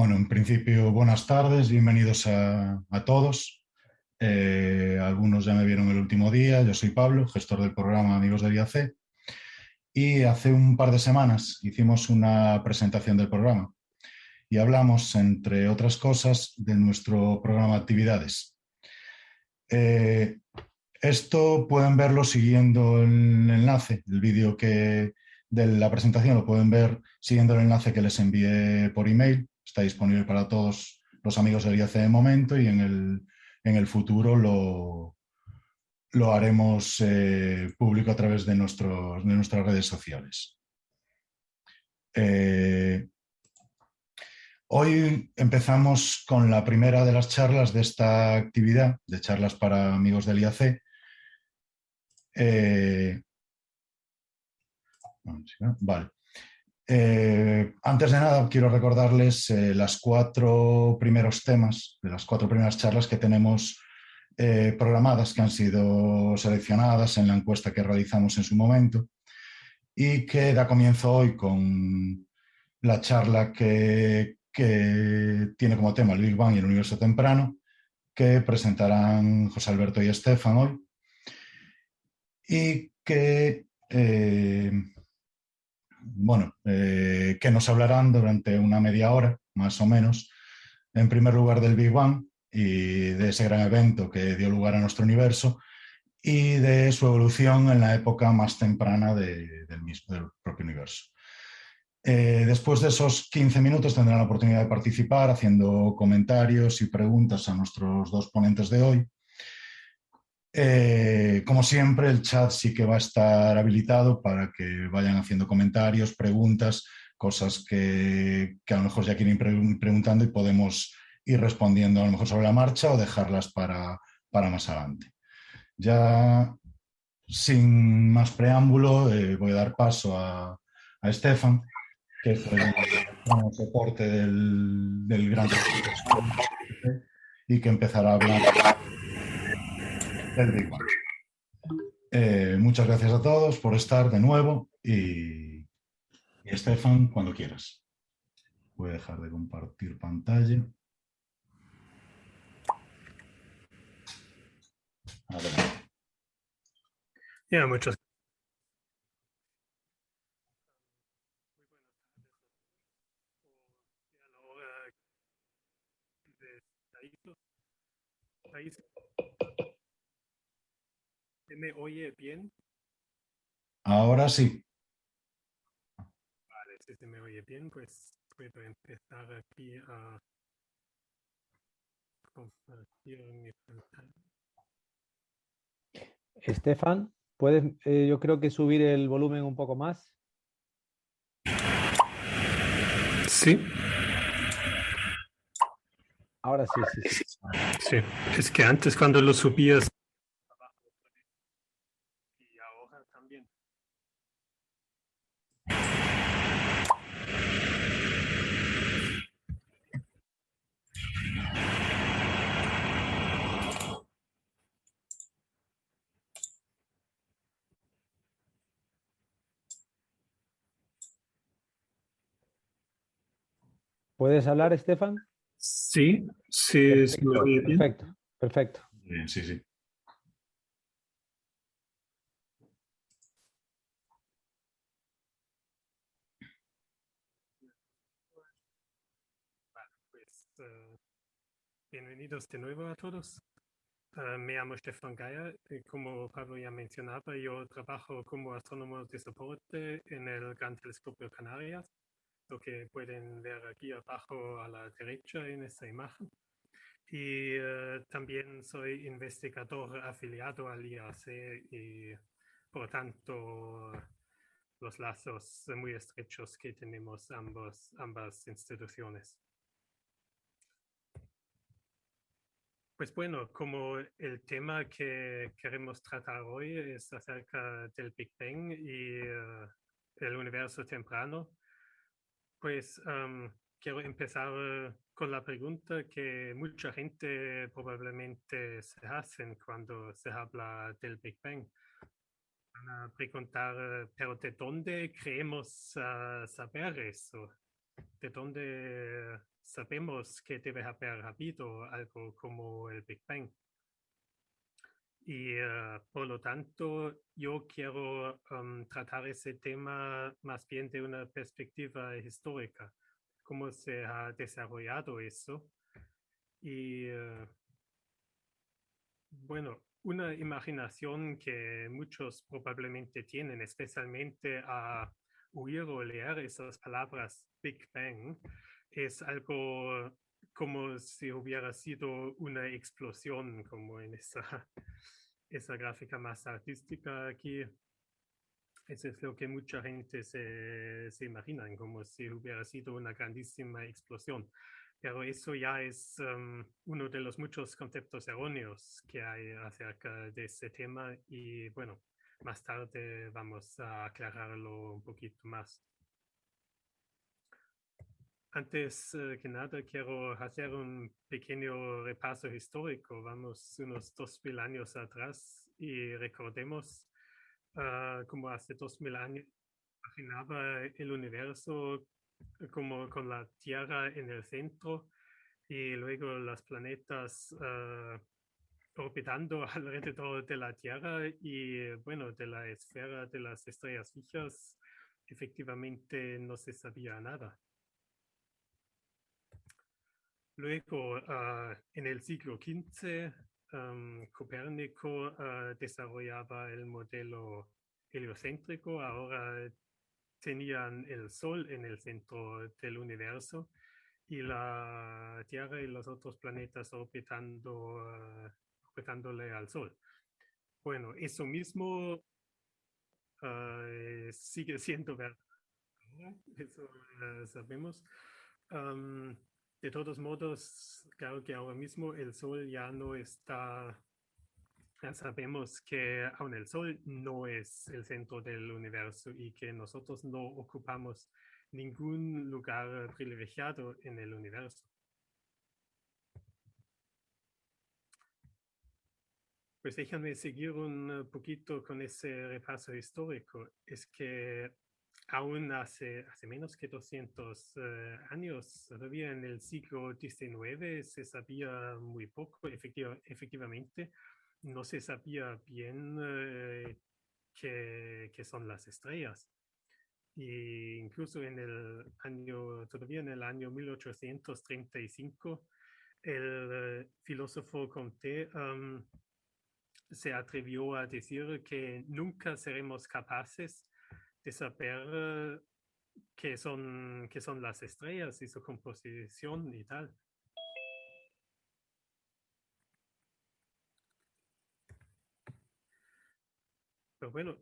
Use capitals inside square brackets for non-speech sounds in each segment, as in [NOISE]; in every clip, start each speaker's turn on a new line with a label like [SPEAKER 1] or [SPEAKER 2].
[SPEAKER 1] Bueno, en principio, buenas tardes, bienvenidos a, todos. Eh, algunos ya me vieron el último día, yo soy Pablo, gestor del programa Amigos del IAC. Y hace un par de semanas hicimos una presentación del programa y hablamos, entre otras cosas, de nuestro programa de actividades. Eh, esto pueden verlo siguiendo el enlace, el vídeo que de la presentación lo pueden ver siguiendo el enlace que les envié por email está disponible para todos los amigos del IAC de momento y en el, en el futuro lo, lo haremos eh, público a través de, nuestros, de nuestras redes sociales. Eh, hoy empezamos con la primera de las charlas de esta actividad, de charlas para amigos del IAC. Eh, vale. Eh, antes de nada, quiero recordarles eh, las cuatro primeros temas, de las cuatro primeras charlas que tenemos eh, programadas, que han sido seleccionadas en la encuesta que realizamos en su momento y que da comienzo hoy con la charla que, que tiene como tema el Big Bang y el universo temprano, que presentarán José Alberto y Estefan hoy, y que bueno, eh, que nos hablarán durante una media hora, más o menos, en primer lugar del Big Bang y de ese gran evento que dio lugar a nuestro universo y de su evolución en la época más temprana del, propio universo. Eh, después de esos 15 minutos tendrán la oportunidad de participar haciendo comentarios y preguntas a nuestros dos ponentes de hoy eh, como siempre, el chat sí que va a estar habilitado para que vayan haciendo comentarios, preguntas, cosas que, a lo mejor ya quieren ir preguntando y podemos ir respondiendo a lo mejor sobre la marcha o dejarlas para, más adelante. Ya sin más preámbulo, eh, voy a dar paso a, a Estefan, que es el, soporte del, del gran y que empezará a hablar eh, muchas gracias a todos por estar de nuevo y, Estefan, cuando quieras. Voy a dejar de compartir pantalla.
[SPEAKER 2] Muchas me oye bien?
[SPEAKER 1] Ahora sí.
[SPEAKER 2] Vale, si se me oye bien, pues puedo empezar aquí a compartir mi pantalla.
[SPEAKER 3] Estefan, ¿puedes, eh, yo creo que subir el volumen un poco más?
[SPEAKER 2] Sí.
[SPEAKER 3] Ahora sí, sí, sí.
[SPEAKER 2] Sí, es que antes cuando lo subías
[SPEAKER 3] ¿Puedes hablar, Estefan?
[SPEAKER 2] Sí, sí,
[SPEAKER 3] perfecto, bien. Perfecto, perfecto.
[SPEAKER 1] Bien, sí, sí.
[SPEAKER 2] Pues, uh, bienvenidos de nuevo a todos. Uh, me llamo Stefan Geier. Como Pablo ya mencionaba, yo trabajo como astrónomo de soporte en el Gran Telescopio Canarias lo que pueden ver aquí abajo a la derecha en esta imagen. Y eh, también soy investigador afiliado al IAC y por tanto los lazos muy estrechos que tenemos ambos, ambas instituciones. Pues bueno, como el tema que queremos tratar hoy es acerca del Big Bang y eh, el universo temprano, pues quiero empezar con la pregunta que mucha gente probablemente se hacen cuando se habla del Big Bang. A preguntar, pero ¿de dónde creemos saber eso? ¿De dónde sabemos que debe haber habido algo como el Big Bang. Y uh, por lo tanto, yo quiero um, tratar ese tema más bien de una perspectiva histórica, cómo se ha desarrollado eso. Y uh, bueno, una imaginación que muchos probablemente tienen, especialmente a oír o leer esas palabras Big Bang, es algo como si hubiera sido una explosión, como en esa, [LAUGHS] esa gráfica más artística aquí. Eso es lo que mucha gente se, se imagina, como si hubiera sido una grandísima explosión. Pero eso ya es um, uno de los muchos conceptos erróneos que hay acerca de ese tema y bueno, más tarde vamos a aclararlo un poquito más. Antes uh, que nada, quiero hacer un pequeño repaso histórico. Vamos unos dos mil años atrás y recordemos uh, como hace dos mil años imaginaba el universo como con la Tierra en el centro y luego los planetas uh, orbitando [LAUGHS] alrededor de la Tierra y bueno, de la esfera de las estrellas fijas, efectivamente no se sabía nada. Luego, uh, en el siglo XV, Copérnico uh, desarrollaba el modelo heliocéntrico. Ahora tenían el Sol en el centro del universo y la Tierra y los otros planetas orbitando, uh, orbitándole al Sol. Bueno, eso mismo sigue siendo verdad. Eso sabemos. De todos modos, claro que ahora mismo el Sol ya no está ya sabemos que aún el Sol no es el centro del universo y que nosotros no ocupamos ningún lugar privilegiado en el universo. Pues déjame seguir un poquito con ese repaso histórico. Es que aún hace, hace menos que 200 uh, años, todavía en el siglo XIX, se sabía muy poco, efectiva, efectivamente, no se sabía bien eh, qué, son las estrellas. Incluso en el año, todavía en el año 1835, el eh, filósofo Comte se atrevió a decir que nunca seremos capaces de saber qué, son, qué son las estrellas y su composición y tal. Pero bueno,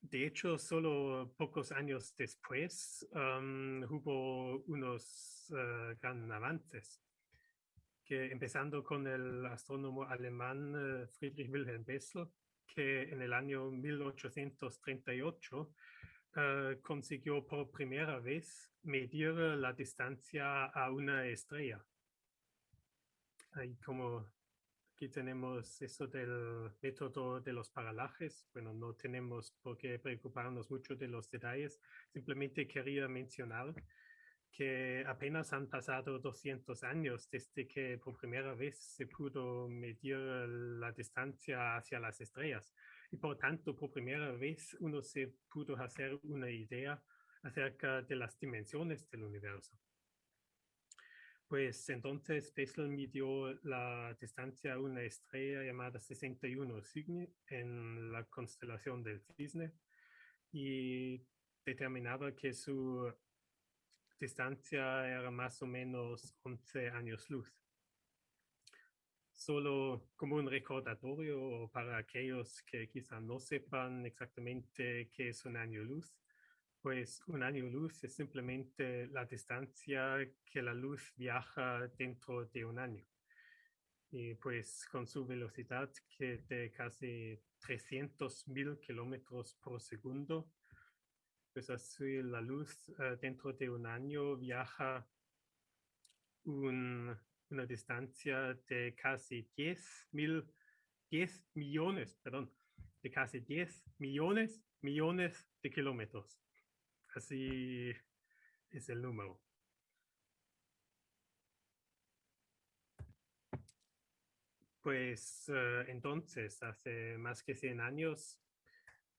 [SPEAKER 2] de hecho, solo pocos años después hubo unos uh, gran avances, que empezando con el astrónomo alemán uh, Friedrich Wilhelm Bessel, que en el año 1838 uh, consiguió por primera vez medir la distancia a una estrella. Ahí como Aquí tenemos eso del método de los paralajes. Bueno, no tenemos por qué preocuparnos mucho de los detalles. Simplemente quería mencionar que apenas han pasado 200 años desde que por primera vez se pudo medir la distancia hacia las estrellas. Y por tanto, por primera vez uno se pudo hacer una idea acerca de las dimensiones del universo. Pues entonces Bessel midió la distancia a una estrella llamada 61 Cygni en la constelación del Cisne y determinaba que su distancia era más o menos 11 años luz. Solo como un recordatorio para aquellos que quizá no sepan exactamente qué es un año luz, pues un año luz es simplemente la distancia que la luz viaja dentro de un año. Y pues con su velocidad que de casi 300.000 kilómetros por segundo, pues así la luz eh, dentro de un año viaja una distancia de casi 10 mil, 10 millones, perdón, de casi 10 millones, millones de kilómetros. Así es el número. Pues eh, entonces, hace más que 100 años,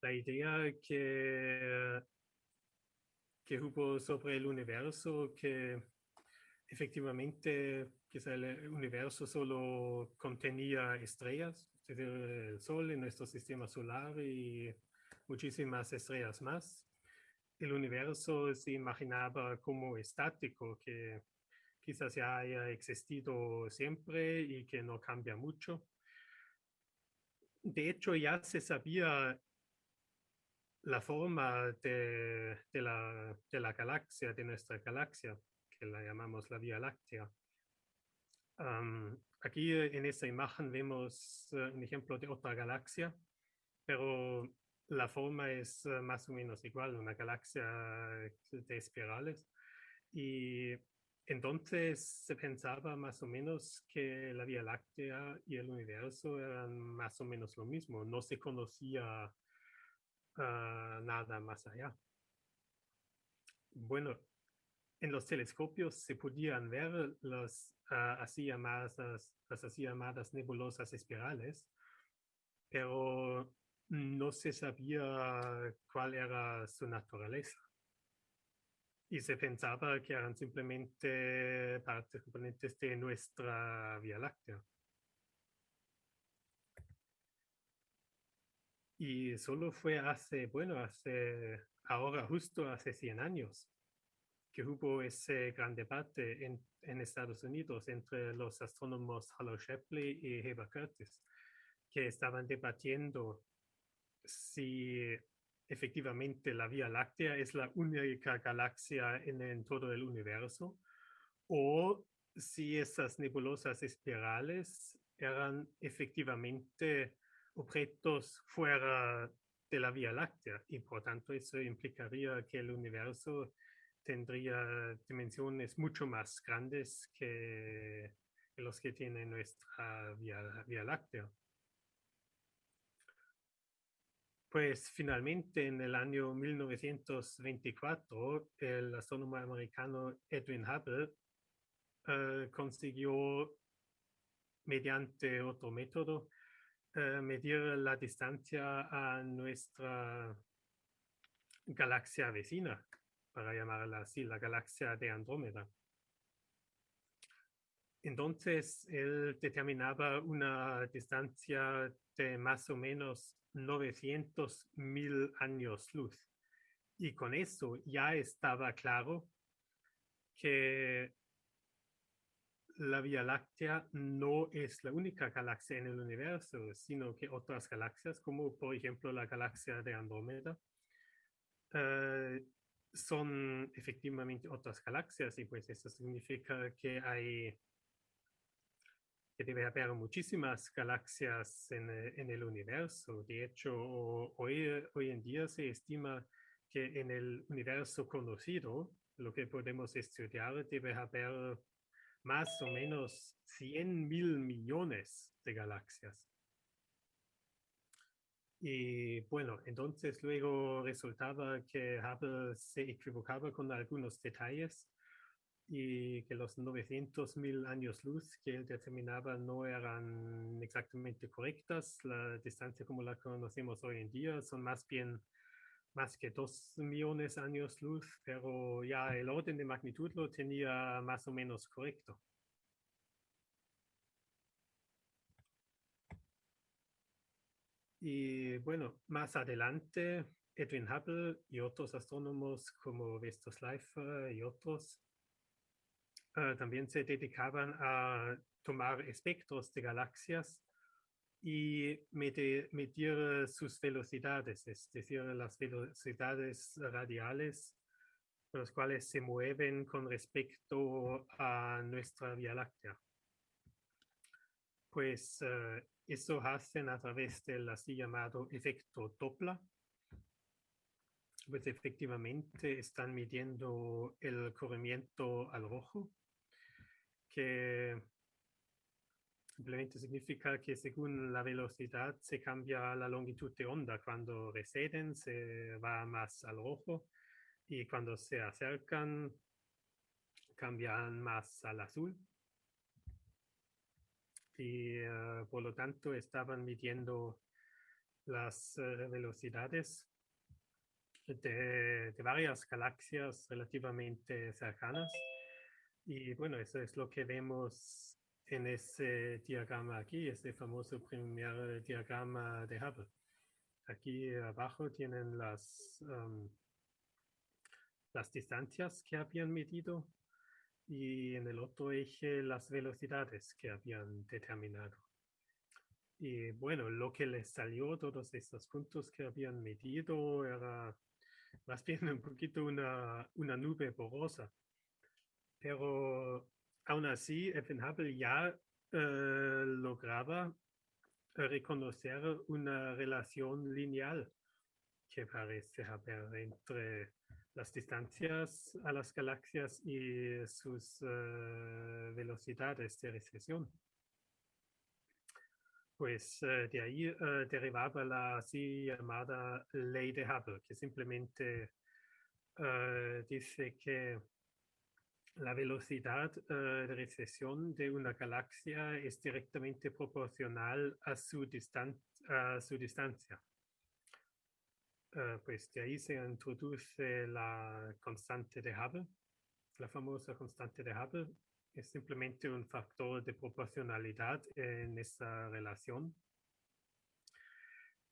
[SPEAKER 2] la idea que que hubo sobre el universo, que efectivamente quizá el universo solo contenía estrellas, es decir, el Sol en nuestro sistema solar y muchísimas estrellas más. El universo se imaginaba como estático, que quizás ya haya existido siempre y que no cambia mucho. De hecho, ya se sabía la forma de, la, de la galaxia, de nuestra galaxia, que la llamamos la Vía Láctea. aquí en esta imagen vemos eh, un ejemplo de otra galaxia, pero la forma es eh, más o menos igual, una galaxia de espirales. Y entonces se pensaba más o menos que la Vía Láctea y el universo eran más o menos lo mismo. No se conocía ah, nada más allá. Bueno, en los telescopios se podían ver las, ah, así llamadas, las así llamadas nebulosas espirales, pero no se sabía cuál era su naturaleza y se pensaba que eran simplemente partes componentes de nuestra Vía Láctea. Y solo fue hace, bueno, hace, ahora justo hace 100 años, que hubo ese gran debate en, en Estados Unidos entre los astrónomos Hallow Shapley y Heber Curtis, que estaban debatiendo si efectivamente la Vía Láctea es la única galaxia en, todo el universo, o si esas nebulosas espirales eran efectivamente objetos fuera de la Vía Láctea y por tanto eso implicaría que el universo tendría dimensiones mucho más grandes que los que tiene nuestra Vía Láctea. Pues finalmente en el año 1924 el astrónomo americano Edwin Hubble eh, consiguió mediante otro método eh, medir la distancia a nuestra galaxia vecina, para llamarla así, la galaxia de Andrómeda. Entonces, él determinaba una distancia de más o menos 900 mil años luz. Y con eso ya estaba claro que la Vía Láctea no es la única galaxia en el universo, sino que otras galaxias, como por ejemplo la galaxia de Andrómeda, eh, son efectivamente otras galaxias y pues eso significa que hay que debe haber muchísimas galaxias en, en, el universo. De hecho, hoy, hoy en día se estima que en el universo conocido, lo que podemos estudiar, debe haber más o menos 100 mil millones de galaxias. Y bueno, entonces luego resultaba que Hubble se equivocaba con algunos detalles y que los 900.000 años luz que él determinaba no eran exactamente correctas. La distancia como la conocemos hoy en día son más bien más que 2 millones de años luz, pero ya el orden de magnitud lo tenía más o menos correcto. Y bueno, más adelante, Edwin Hubble y otros astrónomos como Vestos Schleifer y otros eh, también se dedicaban a tomar espectros de galaxias y medir, sus velocidades, es decir, las velocidades radiales por las cuales se mueven con respecto a nuestra Vía Láctea. Pues uh, eso hacen a través del así llamado efecto Doppler. Pues efectivamente están midiendo el corrimiento al rojo que simplemente significa que según la velocidad se cambia la longitud de onda. Cuando receden se va más al rojo y cuando se acercan cambian más al azul. Y eh, por lo tanto, estaban midiendo las eh, velocidades de, de, varias galaxias relativamente cercanas. Y bueno, eso es lo que vemos en ese diagrama aquí, este famoso primer diagrama de Hubble. Aquí abajo tienen las, las distancias que habían medido y en el otro eje las velocidades que habían determinado. Y bueno, lo que les salió, todos estos puntos que habían medido, era más bien un poquito una, una nube borrosa. Pero aún así, Edwin Hubble ya eh, lograba reconocer una relación lineal que parece haber entre las distancias a las galaxias y sus uh, velocidades de recesión. Pues de ahí derivaba la así llamada ley de Hubble, que simplemente dice que la velocidad de recesión de una galaxia es directamente proporcional a su, distan a su distancia. Uh, pues de ahí se introduce la constante de Hubble. La famosa constante de Hubble es simplemente un factor de proporcionalidad en esa relación.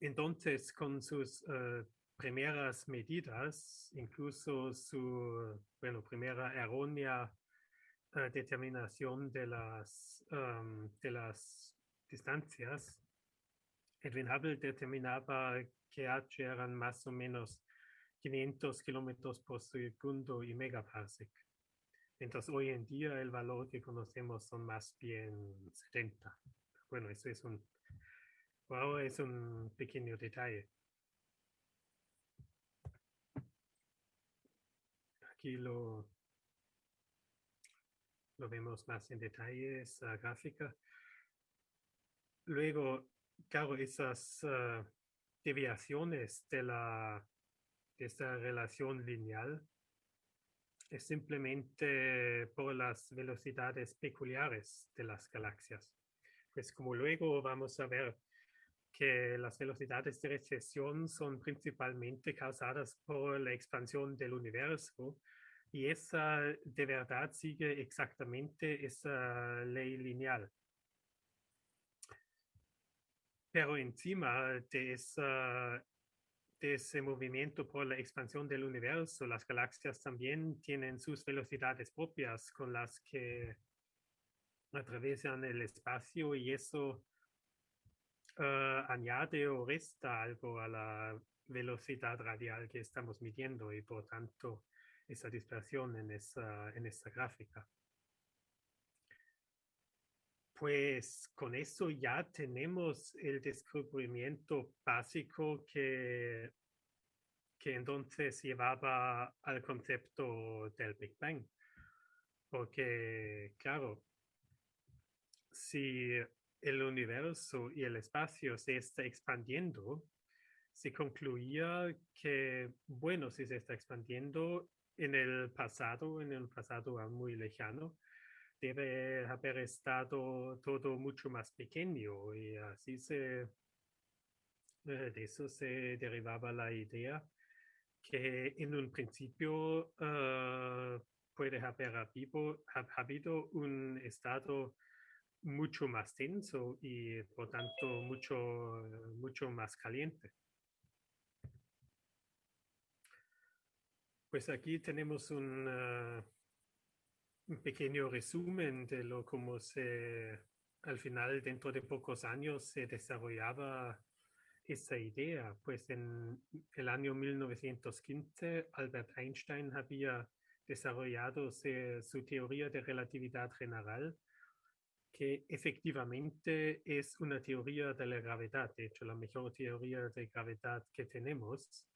[SPEAKER 2] Entonces, con sus uh, primeras medidas, incluso su bueno, primera errónea uh, determinación de las, um, de las distancias, Edwin Hubble determinaba que H eran más o menos 500 kilómetros por segundo y megaparsec. Entonces, hoy en día el valor que conocemos son más bien 70. Bueno, eso es un, wow, es un pequeño detalle. Aquí lo, lo vemos más en detalle, esa gráfica. Luego, claro, esas uh, deviaciones de, la, de esta relación lineal es simplemente por las velocidades peculiares de las galaxias. Pues como luego vamos a ver que las velocidades de recesión son principalmente causadas por la expansión del universo y esa de verdad sigue exactamente esa ley lineal. Pero encima de, de ese movimiento por la expansión del universo, las galaxias también tienen sus velocidades propias con las que atraviesan el espacio y eso uh, añade o resta algo a la velocidad radial que estamos midiendo y por tanto esa dispersión en esa, en esa gráfica. Pues con eso ya tenemos el descubrimiento básico que, que entonces llevaba al concepto del Big Bang. Porque, claro, si el universo y el espacio se está expandiendo, se concluía que, bueno, si se está expandiendo en el pasado, en el pasado muy lejano, debe haber estado todo mucho más pequeño y así se, eh, de eso se derivaba la idea que en un principio uh, puede haber habido un estado mucho más denso y por tanto mucho, mucho más caliente. Pues aquí tenemos un, pequeño resumen de lo como se al final dentro de pocos años se desarrollaba esa idea. Pues en el año 1915 Albert Einstein había desarrollado su teoría de relatividad general, que efectivamente es una teoría de la gravedad, de hecho la mejor teoría de gravedad que tenemos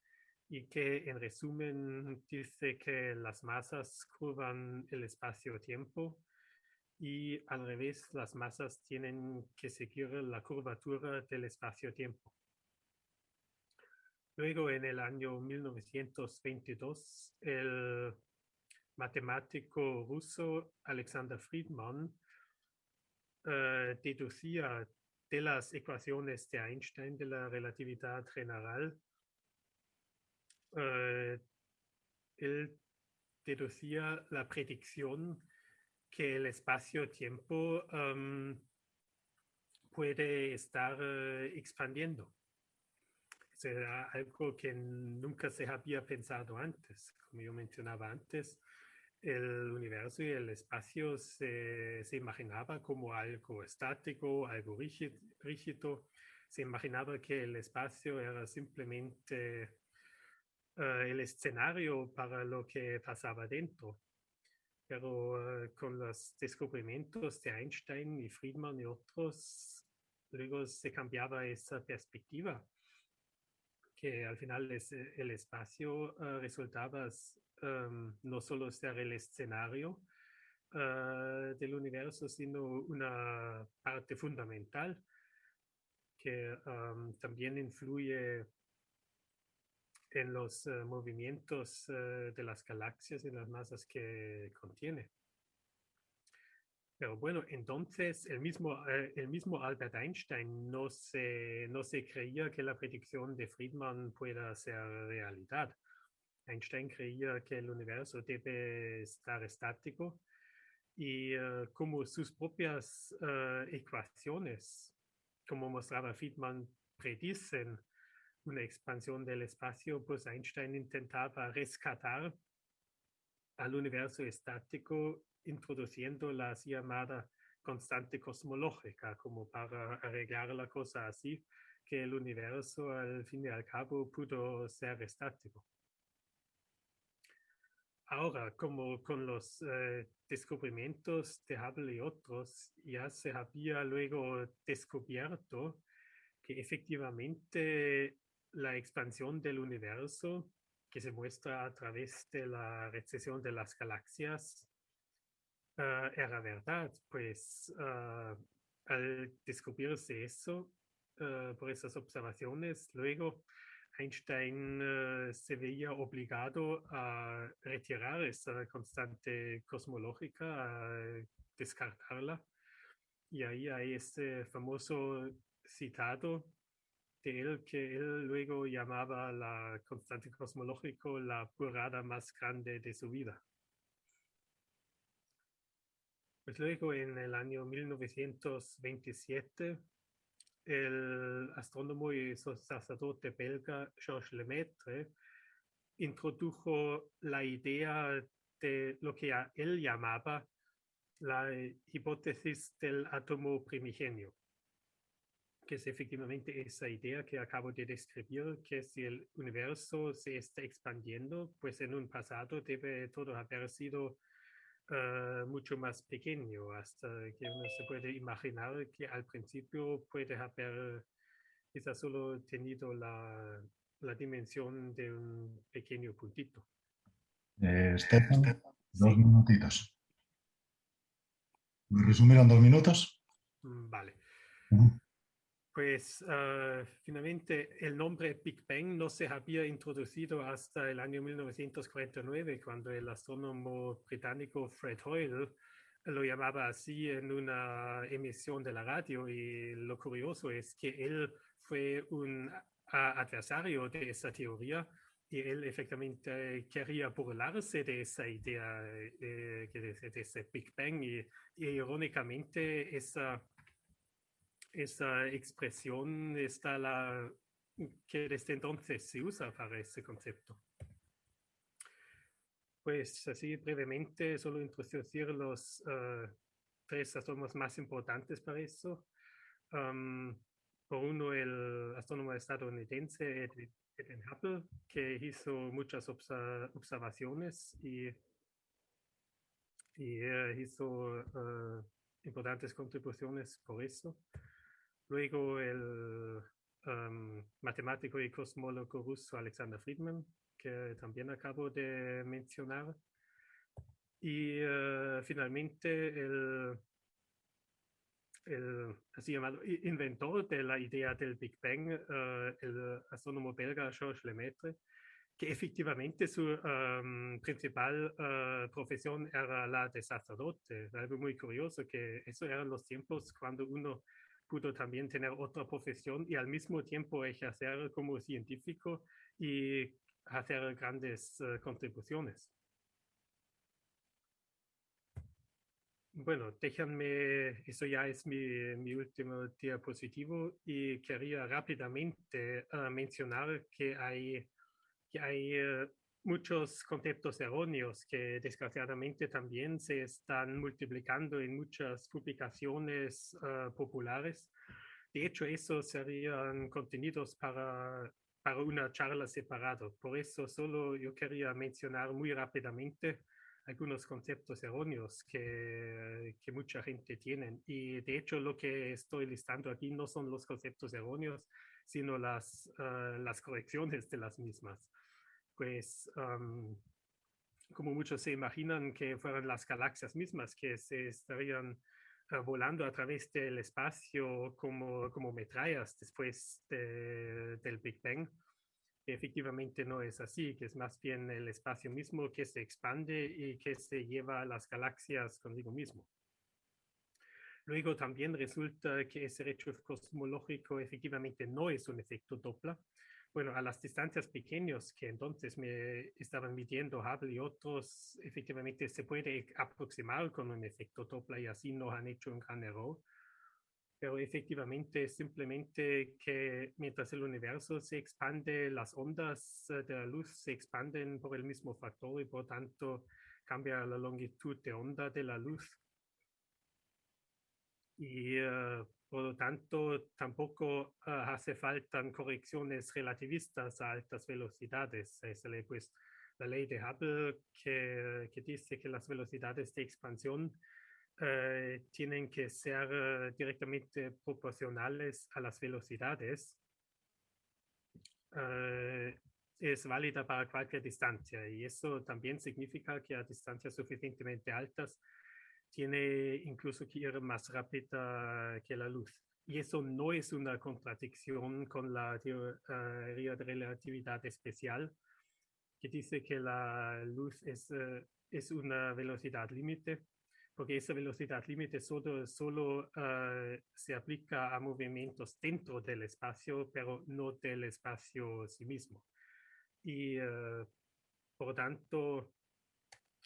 [SPEAKER 2] y que en resumen dice que las masas curvan el espacio-tiempo y al revés las masas tienen que seguir la curvatura del espacio-tiempo. Luego en el año 1922 el matemático ruso Alexander Friedman uh, deducía de las ecuaciones de Einstein de la relatividad general, eh, él deducía la predicción que el espacio-tiempo em, puede estar eh, expandiendo. Era algo que nunca se había pensado antes. Como yo mencionaba antes, el universo y el espacio se, se imaginaba como algo estático, algo rígido. Se imaginaba que el espacio era simplemente eh, el escenario para lo que pasaba dentro. Pero uh, con los descubrimientos de Einstein y Friedman y otros, luego se cambiaba esa perspectiva, que al final el espacio uh, resultaba um, no solo ser el escenario uh, del universo, sino una parte fundamental que um, también influye en los uh, movimientos uh, de las galaxias y las masas que contiene. Pero bueno, entonces el mismo, el mismo Albert Einstein no se, no se creía que la predicción de Friedman pueda ser realidad. Einstein creía que el universo debe estar estático y como sus propias ecuaciones, como mostraba Friedman, predicen una expansión del espacio, pues Einstein intentaba rescatar al universo estático introduciendo la llamada constante cosmológica, como para arreglar la cosa así, que el universo al fin y al cabo pudo ser estático. Ahora, como con los eh, descubrimientos de Hubble y otros, ya se había luego descubierto que efectivamente la expansión del universo que se muestra a través de la recesión de las galaxias uh, era verdad, pues uh, al descubrirse eso uh, por esas observaciones, luego Einstein se veía obligado a retirar esa constante cosmológica, a descartarla. Y ahí hay este famoso citado de él que él luego llamaba la constante cosmológico la burrada más grande de su vida. Pues luego en el año 1927, el astrónomo y sacerdote belga Georges Lemaitre introdujo la idea de lo que él llamaba la hipótesis del átomo primigenio que es efectivamente esa idea que acabo de describir, que si el universo se está expandiendo, pues en un pasado debe todo haber sido uh, mucho más pequeño, hasta que uno se puede imaginar que al principio puede haber quizás solo tenido la, la dimensión de un pequeño puntito.
[SPEAKER 1] Eh, Stefan, dos sí. minutitos. ¿Me resumieron dos minutos?
[SPEAKER 2] Mm, vale. Uh -huh. Pues uh, finalmente el nombre Big Bang no se había introducido hasta el año 1949, cuando el astrónomo británico Fred Hoyle lo llamaba así en una emisión de la radio. Y lo curioso es que él fue un adversario de esa teoría y él efectivamente quería burlarse de esa idea eh, de, de, ese Big Bang y, y irónicamente esa esa expresión está la que desde entonces se usa para ese concepto. Pues así brevemente, solo introducir los uh, tres astrónomos más importantes para eso. Um, por uno, el astrónomo estadounidense Edwin, Hubble, que hizo muchas observ observaciones y, y uh, hizo uh, importantes contribuciones por eso. Luego el um, matemático y cosmólogo ruso Alexander Friedman, que también acabo de mencionar. Y uh, finalmente el, el, así llamado inventor de la idea del Big Bang, uh, el astrónomo belga Georges Lemaitre, que efectivamente su um, principal uh, profesión era la de sacerdote. Algo muy curioso, que eso eran los tiempos cuando uno pudo también tener otra profesión y al mismo tiempo ejercer como científico y hacer grandes uh, contribuciones. Bueno, déjenme, eso ya es mi, mi último diapositivo y quería rápidamente uh, mencionar que hay, que hay uh, muchos conceptos erróneos que desgraciadamente también se están multiplicando en muchas publicaciones uh, populares. De hecho, esos serían contenidos para, para una charla separada. Por eso solo yo quería mencionar muy rápidamente algunos conceptos erróneos que, que mucha gente tiene. Y de hecho lo que estoy listando aquí no son los conceptos erróneos, sino las, uh, las correcciones de las mismas pues um, como muchos se imaginan que fueran las galaxias mismas que se estarían uh, volando a través del espacio como, como metrallas después de, del Big Bang. Efectivamente no es así, que es más bien el espacio mismo que se expande y que se lleva a las galaxias consigo mismo. Luego también resulta que ese redshift cosmológico efectivamente no es un efecto Doppler, bueno, a las distancias pequeñas que entonces me estaban midiendo Hubble y otros, efectivamente se puede aproximar con un efecto Doppler y así no han hecho un gran error. Pero efectivamente simplemente que mientras el universo se expande, las ondas eh, de la luz se expanden por el mismo factor y por tanto cambia la longitud de onda de la luz. Y uh, por lo tanto, tampoco uh, hace falta correcciones relativistas a altas velocidades. Es la, pues, la ley de Hubble que, que, dice que las velocidades de expansión uh, tienen que ser uh, directamente proporcionales a las velocidades. es válida para cualquier distancia y eso también significa que a distancias suficientemente altas tiene incluso que ir más rápida que la luz. Y eso no es una contradicción con la teoría de relatividad especial, que dice que la luz es, uh, es una velocidad límite, porque esa velocidad límite solo, solo uh, se aplica a movimientos dentro del espacio, pero no del espacio sí mismo. Y uh, por tanto,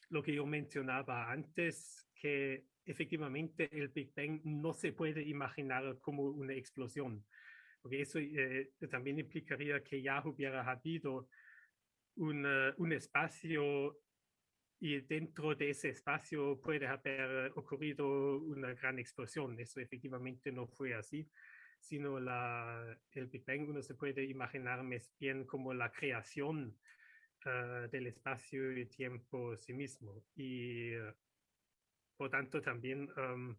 [SPEAKER 2] lo que yo mencionaba antes, que efectivamente el Big Bang no se puede imaginar como una explosión, porque eso eh, también implicaría que ya hubiera habido un espacio y dentro de ese espacio puede haber ocurrido una gran explosión. Eso efectivamente no fue así, sino la, el Big Bang uno se puede imaginar más bien como la creación uh, del espacio y tiempo sí mismo. Y uh, por tanto, también um,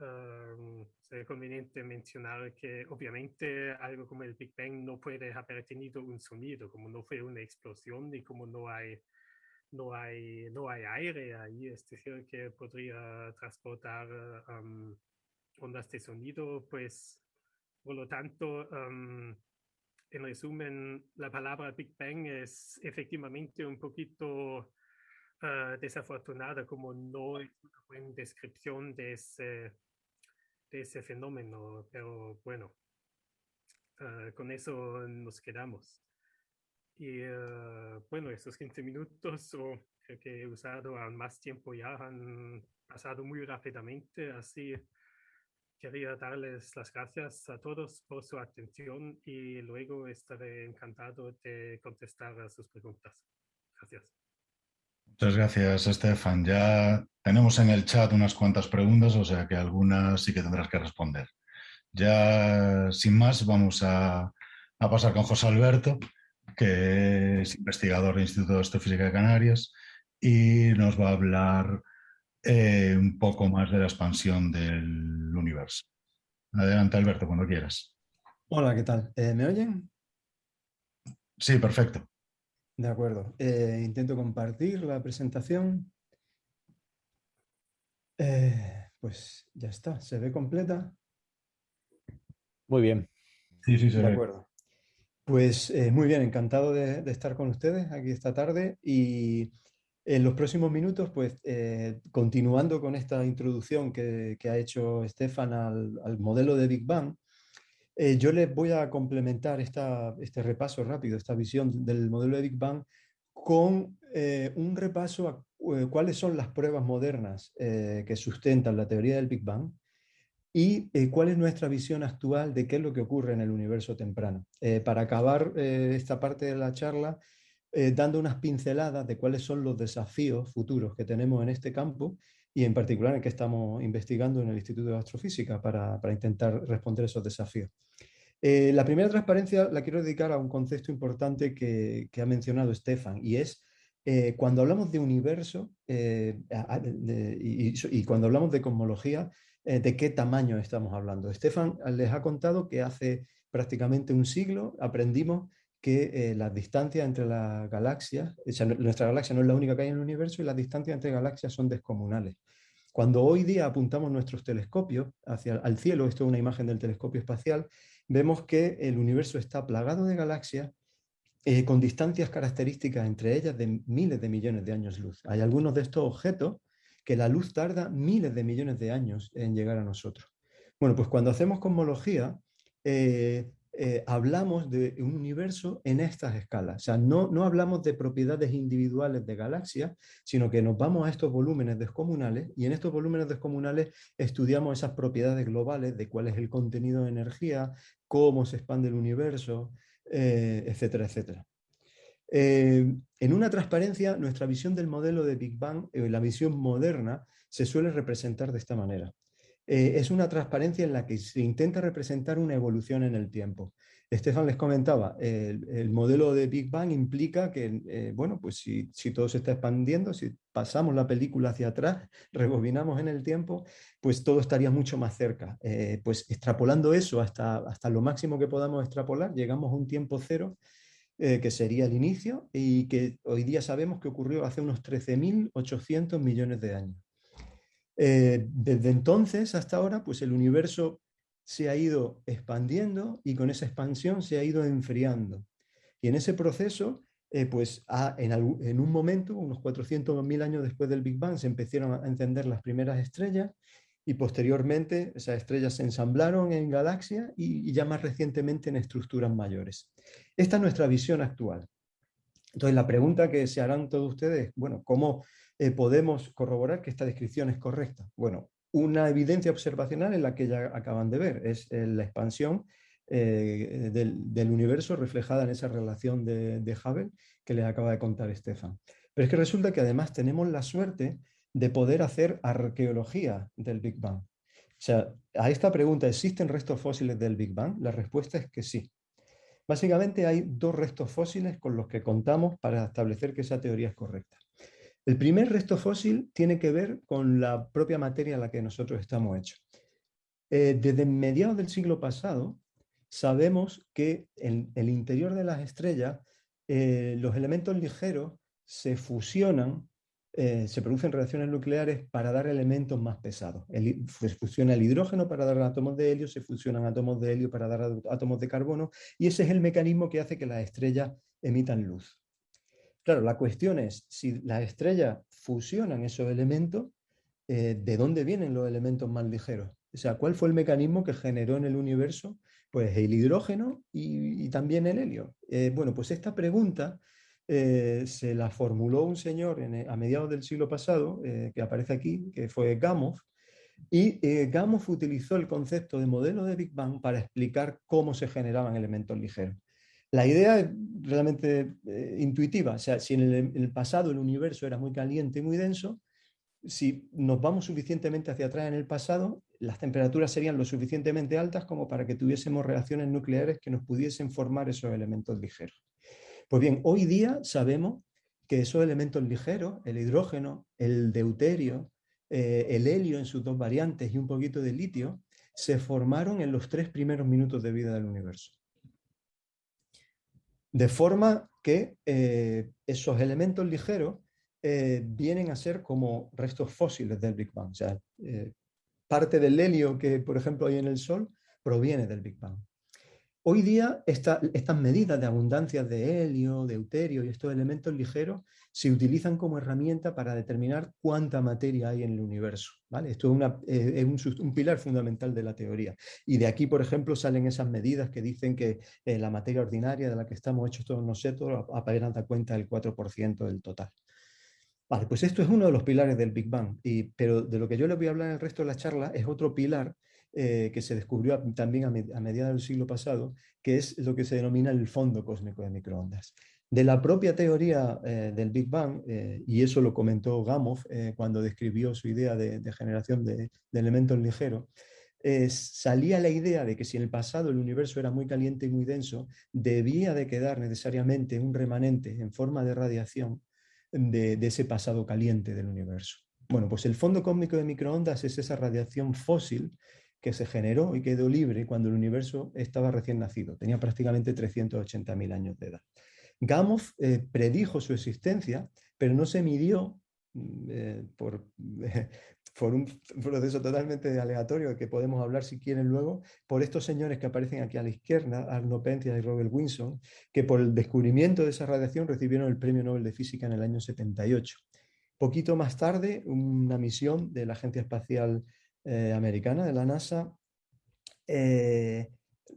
[SPEAKER 2] um, sería conveniente mencionar que obviamente algo como el Big Bang no puede haber tenido un sonido, como no fue una explosión y como no hay, no hay, no hay aire ahí, es decir, que podría transportar um, ondas de sonido, pues por lo tanto, um, en resumen, la palabra Big Bang es efectivamente un poquito uh, desafortunada como no es una buena descripción de ese, de ese fenómeno, pero bueno, uh, con eso nos quedamos. Y uh, bueno, esos 15 minutos o creo que he usado más tiempo ya han pasado muy rápidamente, así quería darles las gracias a todos por su atención y luego estaré encantado de contestar a sus preguntas. Gracias.
[SPEAKER 1] Muchas gracias, Estefan. Ya tenemos en el chat unas cuantas preguntas, o sea que algunas sí que tendrás que responder. Ya, sin más, vamos a, pasar con José Alberto, que es investigador del Instituto de Astrofísica de Canarias y nos va a hablar eh, un poco más de la expansión del universo. Adelante, Alberto, cuando quieras.
[SPEAKER 4] Hola, ¿qué tal? Eh, ¿Me oyen?
[SPEAKER 1] Sí, perfecto.
[SPEAKER 4] De acuerdo. Eh, intento compartir la presentación. Eh, pues ya está, se ve completa.
[SPEAKER 3] Muy bien.
[SPEAKER 1] Sí, sí, se
[SPEAKER 4] de acuerdo. Pues eh, muy bien, encantado de, estar con ustedes aquí esta tarde y En los próximos minutos, pues eh, continuando con esta introducción que, ha hecho Stefan al, modelo de Big Bang, eh, yo les voy a complementar este repaso rápido, esta visión del modelo de Big Bang, con eh, un repaso a cuáles son las pruebas modernas que sustentan la teoría del Big Bang y cuál es nuestra visión actual de qué es lo que ocurre en el universo temprano. para acabar esta parte de la charla, eh, dando unas pinceladas de cuáles son los desafíos futuros que tenemos en este campo y en particular en que estamos investigando en el Instituto de Astrofísica para, intentar responder esos desafíos. Eh, la primera transparencia la quiero dedicar a un concepto importante que, ha mencionado Stefan y es eh, cuando hablamos de universo y, cuando hablamos de cosmología, ¿de qué tamaño estamos hablando? Stefan les ha contado que hace prácticamente un siglo aprendimos que eh, las distancias entre las galaxias, nuestra galaxia no es la única que hay en el universo y las distancias entre galaxias son descomunales. Cuando hoy día apuntamos nuestros telescopios hacia el cielo, esto es una imagen del telescopio espacial, vemos que el universo está plagado de galaxias eh, con distancias características entre ellas de miles de millones de años luz. Hay algunos de estos objetos que la luz tarda miles de millones de años en llegar a nosotros. Bueno, pues cuando hacemos cosmología, eh, eh, hablamos de un universo en estas escalas. O sea, no, no hablamos de propiedades individuales de galaxias, sino que nos vamos a estos volúmenes descomunales y en estos volúmenes descomunales estudiamos esas propiedades globales de cuál es el contenido de energía, cómo se expande el universo, eh, etcétera, etcétera. Eh, en una transparencia, nuestra visión del modelo de Big Bang, la visión moderna, se suele representar de esta manera. Eh, es una transparencia en la que se intenta representar una evolución en el tiempo. Estefan les comentaba, el, modelo de Big Bang implica que, eh, bueno, pues si, todo se está expandiendo, si pasamos la película hacia atrás, [LAUGHS] rebobinamos en el tiempo, pues todo estaría mucho más cerca. Eh, pues extrapolando eso hasta, hasta lo máximo que podamos extrapolar, llegamos a un tiempo cero, que sería el inicio, y que hoy día sabemos que ocurrió hace unos 13.800 millones de años. Eh, desde entonces hasta ahora, pues el universo se ha ido expandiendo y con esa expansión se ha ido enfriando. Y en ese proceso, eh, pues en, un momento, unos 400.000 años después del Big Bang, se empezaron a encender las primeras estrellas y posteriormente esas estrellas se ensamblaron en galaxias y, y ya más recientemente en estructuras mayores. Esta es nuestra visión actual. Entonces la pregunta que se harán todos ustedes, bueno, ¿cómo eh, podemos corroborar que esta descripción es correcta? Bueno, una evidencia observacional en la que ya acaban de ver es eh, la expansión eh, del, universo reflejada en esa relación de, de Hubble que les acaba de contar Stefan. Pero es que resulta que además tenemos la suerte de poder hacer arqueología del Big Bang. O sea, a esta pregunta, ¿existen restos fósiles del Big Bang? La respuesta es que sí. Básicamente hay dos restos fósiles con los que contamos para establecer que esa teoría es correcta. El primer resto fósil tiene que ver con la propia materia a la que nosotros estamos hechos. Eh, desde mediados del siglo pasado sabemos que en el interior de las estrellas eh, los elementos ligeros se fusionan, eh, se producen reacciones nucleares para dar elementos más pesados. se fusiona el hidrógeno para dar átomos de helio, se fusionan átomos de helio para dar átomos de carbono y ese es el mecanismo que hace que las estrellas emitan luz. Claro, la cuestión es, si las estrellas fusionan esos elementos, eh, ¿de dónde vienen los elementos más ligeros? O sea, ¿cuál fue el mecanismo que generó en el universo? Pues el hidrógeno y, también el helio. Eh, bueno, pues esta pregunta eh, se la formuló un señor a mediados del siglo pasado, que aparece aquí, que fue Gamow, y Gamow utilizó el concepto de modelo de Big Bang para explicar cómo se generaban elementos ligeros. La idea es realmente eh, intuitiva, o sea, si en el, pasado el universo era muy caliente y muy denso, si nos vamos suficientemente hacia atrás en el pasado, las temperaturas serían lo suficientemente altas como para que tuviésemos reacciones nucleares que nos pudiesen formar esos elementos ligeros. Pues bien, hoy día sabemos que esos elementos ligeros, el hidrógeno, el deuterio, eh, el helio en sus dos variantes y un poquito de litio, se formaron en los tres primeros minutos de vida del universo. De forma que eh, esos elementos ligeros eh, vienen a ser como restos fósiles del Big Bang. O sea, eh, parte del helio que, por ejemplo, hay en el Sol proviene del Big Bang. Hoy día estas medidas de abundancia de helio, de deuterio y estos elementos ligeros se utilizan como herramienta para determinar cuánta materia hay en el universo. ¿vale? Esto es, eh, un, pilar fundamental de la teoría. Y de aquí, por ejemplo, salen esas medidas que dicen que eh, la materia ordinaria de la que estamos hechos todos nosotros apenas da cuenta del 4% del total. Vale, pues esto es uno de los pilares del Big Bang, pero de lo que yo les voy a hablar en el resto de la charla es otro pilar eh, que se descubrió también a, mediados del siglo pasado, que es lo que se denomina el fondo cósmico de microondas. De la propia teoría eh, del Big Bang, eh, y eso lo comentó Gamow cuando describió su idea de, generación de, elementos ligeros, salía la idea de que si en el pasado el universo era muy caliente y muy denso, debía de quedar necesariamente un remanente en forma de radiación de ese pasado caliente del universo. Bueno, pues el fondo cósmico de microondas es esa radiación fósil que se generó y quedó libre cuando el universo estaba recién nacido, tenía prácticamente 380.000 años de edad. Gamow eh, predijo su existencia, pero no se midió mm, eh, por, [LAUGHS] por, un proceso totalmente aleatorio que podemos hablar si quieren luego, por estos señores que aparecen aquí a la izquierda, Arno Penzias y Robert Wilson, que por el descubrimiento de esa radiación recibieron el Premio Nobel de Física en el año 78. Poquito más tarde, una misión de la Agencia Espacial eh, americana de la NASA, eh,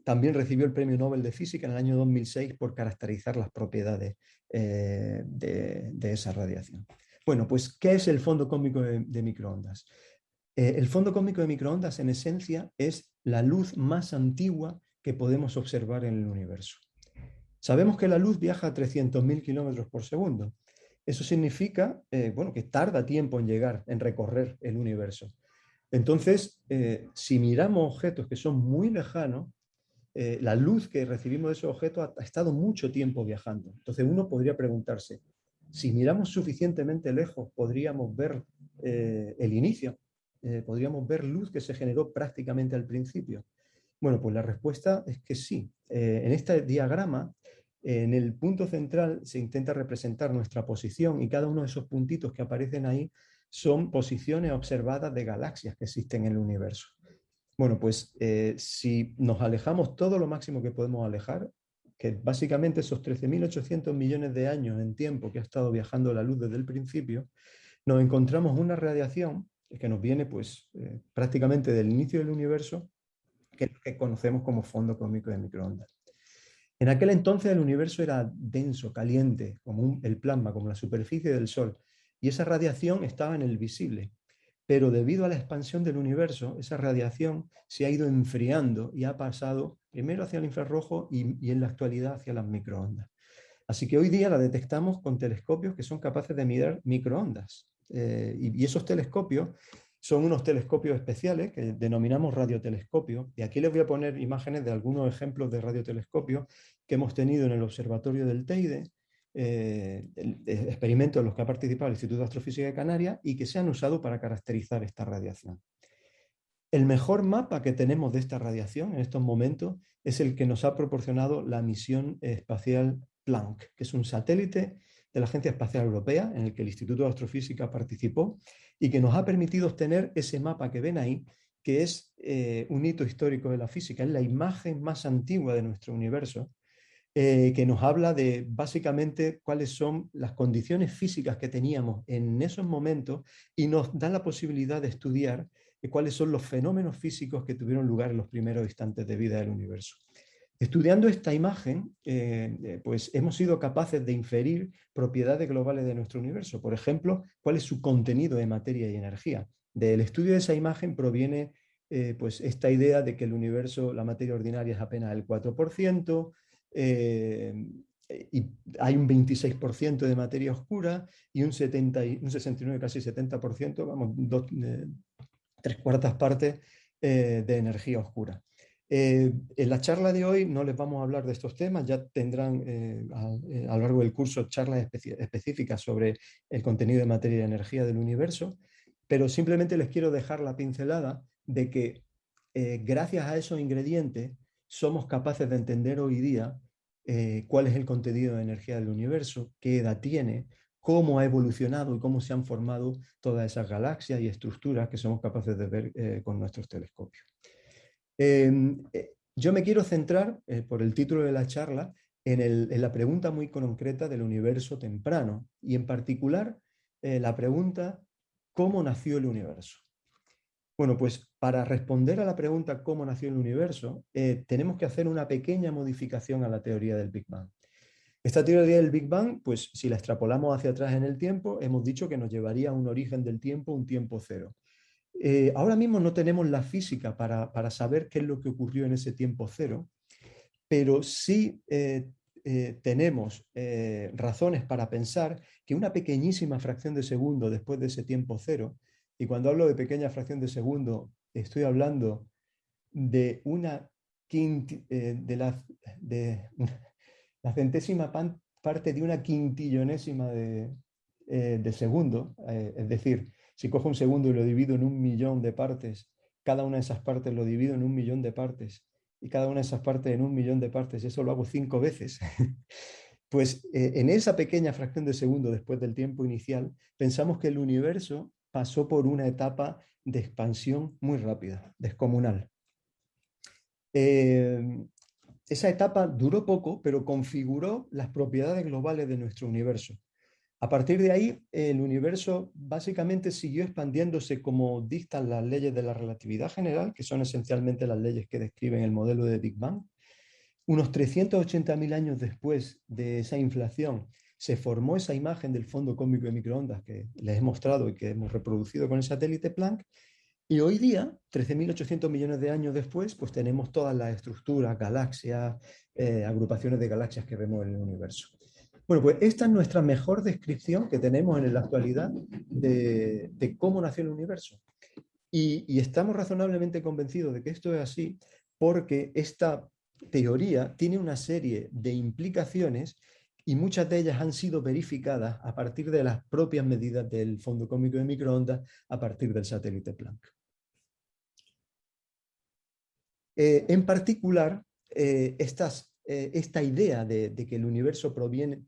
[SPEAKER 4] también recibió el Premio Nobel de Física en el año 2006 por caracterizar las propiedades eh, de, esa radiación. Bueno, pues, ¿qué es el fondo cósmico de, microondas? el fondo cósmico de microondas, en esencia, es la luz más antigua que podemos observar en el universo. Sabemos que la luz viaja a 300.000 kilómetros por segundo. Eso significa bueno, que tarda tiempo en llegar, en recorrer el universo. Entonces, eh, si miramos objetos que son muy lejanos, eh, la luz que recibimos de esos objetos ha, estado mucho tiempo viajando. Entonces uno podría preguntarse, si miramos suficientemente lejos, ¿podríamos ver eh, el inicio? ¿Podríamos ver luz que se generó prácticamente al principio? Bueno, pues la respuesta es que sí. en este diagrama, en el punto central se intenta representar nuestra posición y cada uno de esos puntitos que aparecen ahí son posiciones observadas de galaxias que existen en el universo. Bueno, pues eh, si nos alejamos todo lo máximo que podemos alejar, que básicamente esos 13.800 millones de años en tiempo que ha estado viajando la luz desde el principio, nos encontramos una radiación que nos viene pues eh, prácticamente del inicio del universo, que conocemos como fondo cósmico de microondas. En aquel entonces el universo era denso, caliente, como el plasma, como la superficie del Sol, y esa radiación estaba en el visible. Pero debido a la expansión del universo, esa radiación se ha ido enfriando y ha pasado primero hacia el infrarrojo y, en la actualidad hacia las microondas. Así que hoy día la detectamos con telescopios que son capaces de medir microondas. Eh, y, esos telescopios son unos telescopios especiales que denominamos radiotelescopios. Y aquí les voy a poner imágenes de algunos ejemplos de radiotelescopios que hemos tenido en el Observatorio del Teide, eh, experimentos en los que ha participado el Instituto de Astrofísica de Canarias y que se han usado para caracterizar esta radiación. El mejor mapa que tenemos de esta radiación en estos momentos es el que nos ha proporcionado la misión espacial Planck, que es un satélite de la Agencia Espacial Europea en el que el Instituto de Astrofísica participó y que nos ha permitido obtener ese mapa que ven ahí, que es eh, un hito histórico de la física, es la imagen más antigua de nuestro universo eh, que nos habla de básicamente cuáles son las condiciones físicas que teníamos en esos momentos y nos da la posibilidad de estudiar eh, cuáles son los fenómenos físicos que tuvieron lugar en los primeros instantes de vida del universo. Estudiando esta imagen, eh, pues hemos sido capaces de inferir propiedades globales de nuestro universo. Por ejemplo, cuál es su contenido de materia y energía. Del estudio de esa imagen proviene pues esta idea de que el universo, la materia ordinaria es apenas el 4%, eh, y hay un 26% de materia oscura y un, 70, un 69, casi 70%, vamos, tres cuartas partes eh, de energía oscura. Eh, en la charla de hoy no les vamos a hablar de estos temas, ya tendrán a, lo largo del curso charlas específicas sobre el contenido de materia y energía del universo, pero simplemente les quiero dejar la pincelada de que gracias a esos ingredientes somos capaces de entender hoy día eh, cuál es el contenido de energía del universo, qué edad tiene, cómo ha evolucionado y cómo se han formado todas esas galaxias y estructuras que somos capaces de ver eh, con nuestros telescopios. Em, eh, Yo me quiero centrar, por el título de la charla, en, la pregunta muy concreta del universo temprano y en particular la pregunta ¿cómo nació el universo? Bueno, pues para responder a la pregunta ¿cómo nació el universo? Eh, tenemos que hacer una pequeña modificación a la teoría del Big Bang. Esta teoría del Big Bang, pues si la extrapolamos hacia atrás en el tiempo, hemos dicho que nos llevaría a un origen del tiempo, un tiempo cero. Eh, ahora mismo no tenemos la física para, saber qué es lo que ocurrió en ese tiempo cero, pero sí eh, tenemos razones para pensar que una pequeñísima fracción de segundo después de ese tiempo cero, y cuando hablo de pequeña fracción de segundo, estoy hablando de una eh, de, la, [LAUGHS] centésima parte de una quintillonésima de, de segundo, es decir, si cojo un segundo y lo divido en un millón de partes, cada una de esas partes lo divido en un millón de partes, y cada una de esas partes en un millón de partes, y eso lo hago cinco veces, [LAUGHS] pues eh, en esa pequeña fracción de segundo después del tiempo inicial, pensamos que el universo pasó por una etapa de expansión muy rápida, descomunal. Eh, esa etapa duró poco, pero configuró las propiedades globales de nuestro universo. A partir de ahí, el universo básicamente siguió expandiéndose como dictan las leyes de la relatividad general, que son esencialmente las leyes que describen el modelo de Big Bang. Unos 380.000 años después de esa inflación, se formó esa imagen del fondo cósmico de microondas que les he mostrado y que hemos reproducido con el satélite Planck. Y hoy día, 13.800 millones de años después, pues tenemos todas las estructuras, galaxias, eh, agrupaciones de galaxias que vemos en el universo. Bueno, pues esta es nuestra mejor descripción que tenemos en la actualidad de, cómo nació el universo. Y, estamos razonablemente convencidos de que esto es así porque esta teoría tiene una serie de implicaciones y muchas de ellas han sido verificadas a partir de las propias medidas del fondo cósmico de microondas a partir del satélite Planck. Eh, en particular, eh, eh, esta idea de, que el universo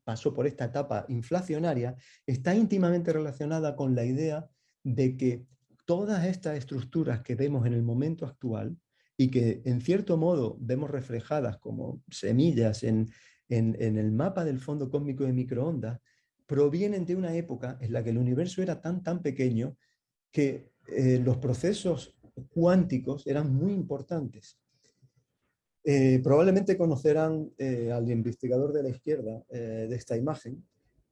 [SPEAKER 4] pasó por esta etapa inflacionaria está íntimamente relacionada con la idea de que todas estas estructuras que vemos en el momento actual y que en cierto modo vemos reflejadas como semillas en, el mapa del fondo cósmico de microondas, provienen de una época en la que el universo era tan tan pequeño que eh, los procesos cuánticos eran muy importantes. Eh, probablemente conocerán eh, al investigador de la izquierda de esta imagen,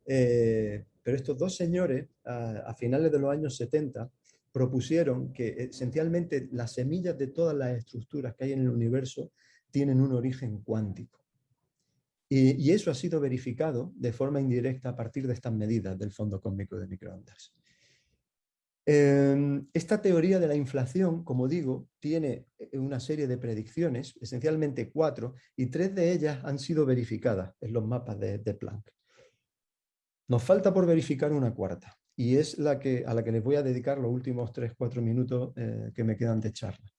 [SPEAKER 4] pero estos dos señores, a, finales de los años 70, propusieron que esencialmente las semillas de todas las estructuras que hay en el universo tienen un origen cuántico. Y eso ha sido verificado de forma indirecta a partir de estas medidas del fondo cósmico de microondas. Em, esta teoría de la inflación, como digo, tiene eh, una serie de predicciones, esencialmente cuatro, y tres de ellas han sido verificadas en los mapas de, Planck. Nos falta por verificar una cuarta, y es la que, a la que les voy a dedicar los últimos tres, cuatro minutos eh, que me quedan de charla.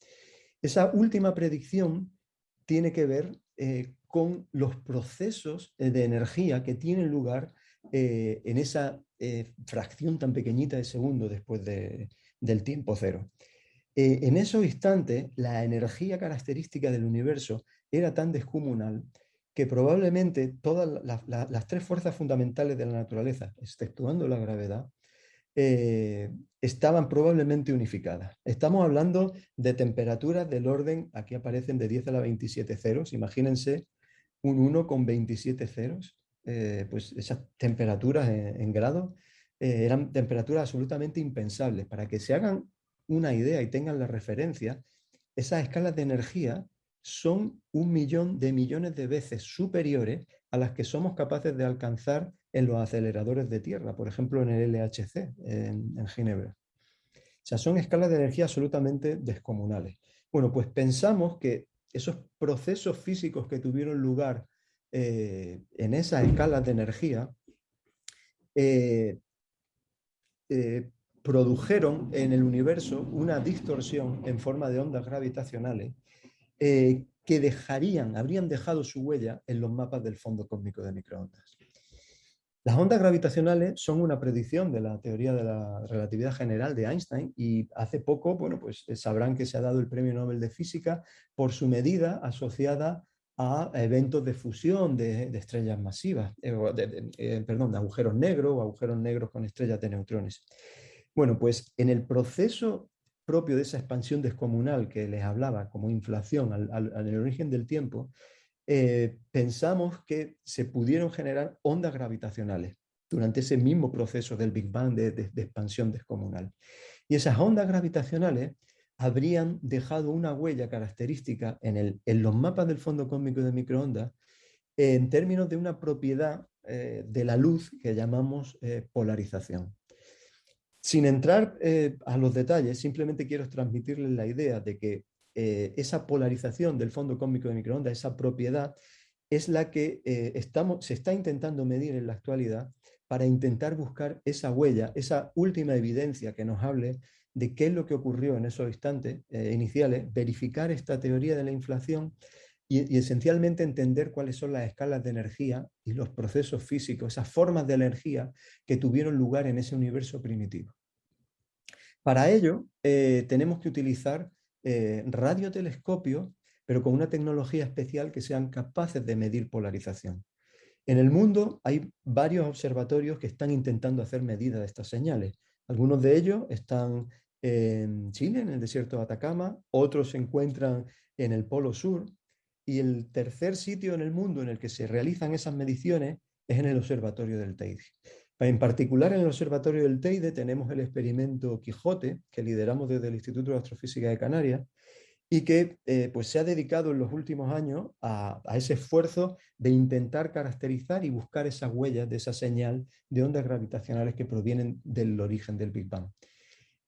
[SPEAKER 4] Esa última predicción tiene que ver eh, con los procesos de energía que tienen lugar en esa eh, fracción tan pequeñita de segundo después del tiempo cero. Eh, en esos instantes, la energía característica del universo era tan descomunal que probablemente todas las tres fuerzas fundamentales de la naturaleza, exceptuando la gravedad, eh, estaban probablemente unificadas. Estamos hablando de temperaturas del orden, aquí aparecen de 10 a la 27 ceros, imagínense un 1 con 27 ceros, eh, pues esas temperaturas en, grado eh, eran temperaturas absolutamente impensables. Para que se hagan una idea y tengan la referencia, esas escalas de energía son un millón de millones de veces superiores a las que somos capaces de alcanzar en los aceleradores de tierra, por ejemplo en el LHC, en, en Ginebra. O sea, son escalas de energía absolutamente descomunales. Bueno, pues pensamos que esos procesos físicos que tuvieron lugar eh, en esas escalas de energía eh, eh, produjeron en el universo una distorsión en forma de ondas gravitacionales que dejarían, habrían dejado su huella en los mapas del fondo cósmico de microondas. Las ondas gravitacionales son una predicción de la teoría de la relatividad general de Einstein y hace poco, bueno, pues eh, sabrán que se ha dado el premio Nobel de Física por su medida asociada a eventos de fusión de, estrellas masivas, eh, perdón, de agujeros negros o agujeros negros con estrellas de neutrones. Bueno, pues en el proceso propio de esa expansión descomunal que les hablaba como inflación al, origen del tiempo, eh, pensamos que se pudieron generar ondas gravitacionales durante ese mismo proceso del Big Bang de, expansión descomunal. Y esas ondas gravitacionales habrían dejado una huella característica en, el, en los mapas del fondo cósmico de microondas en términos de una propiedad eh, de la luz que llamamos eh, polarización. Sin entrar a los detalles, simplemente quiero transmitirles la idea de que esa polarización del fondo cósmico de microondas, esa propiedad, es la que estamos, se está intentando medir en la actualidad para intentar buscar esa huella, esa última evidencia que nos hable de qué es lo que ocurrió en esos instantes eh, iniciales, verificar esta teoría de la inflación y, esencialmente entender cuáles son las escalas de energía y los procesos físicos, esas formas de energía que tuvieron lugar en ese universo primitivo. Para ello eh, tenemos que utilizar eh, radiotelescopios, pero con una tecnología especial que sean capaces de medir polarización. En el mundo hay varios observatorios que están intentando hacer medidas de estas señales. Algunos de ellos están en Chile, en el desierto de Atacama, otros se encuentran en el Polo Sur, y el tercer sitio en el mundo en el que se realizan esas mediciones es en el Observatorio del Teide. En particular en el Observatorio del Teide tenemos el experimento Quijote, que lideramos desde el Instituto de Astrofísica de Canarias, y que eh, pues se ha dedicado en los últimos años a, ese esfuerzo de intentar caracterizar y buscar esas huellas de esa señal de ondas gravitacionales que provienen del origen del Big Bang.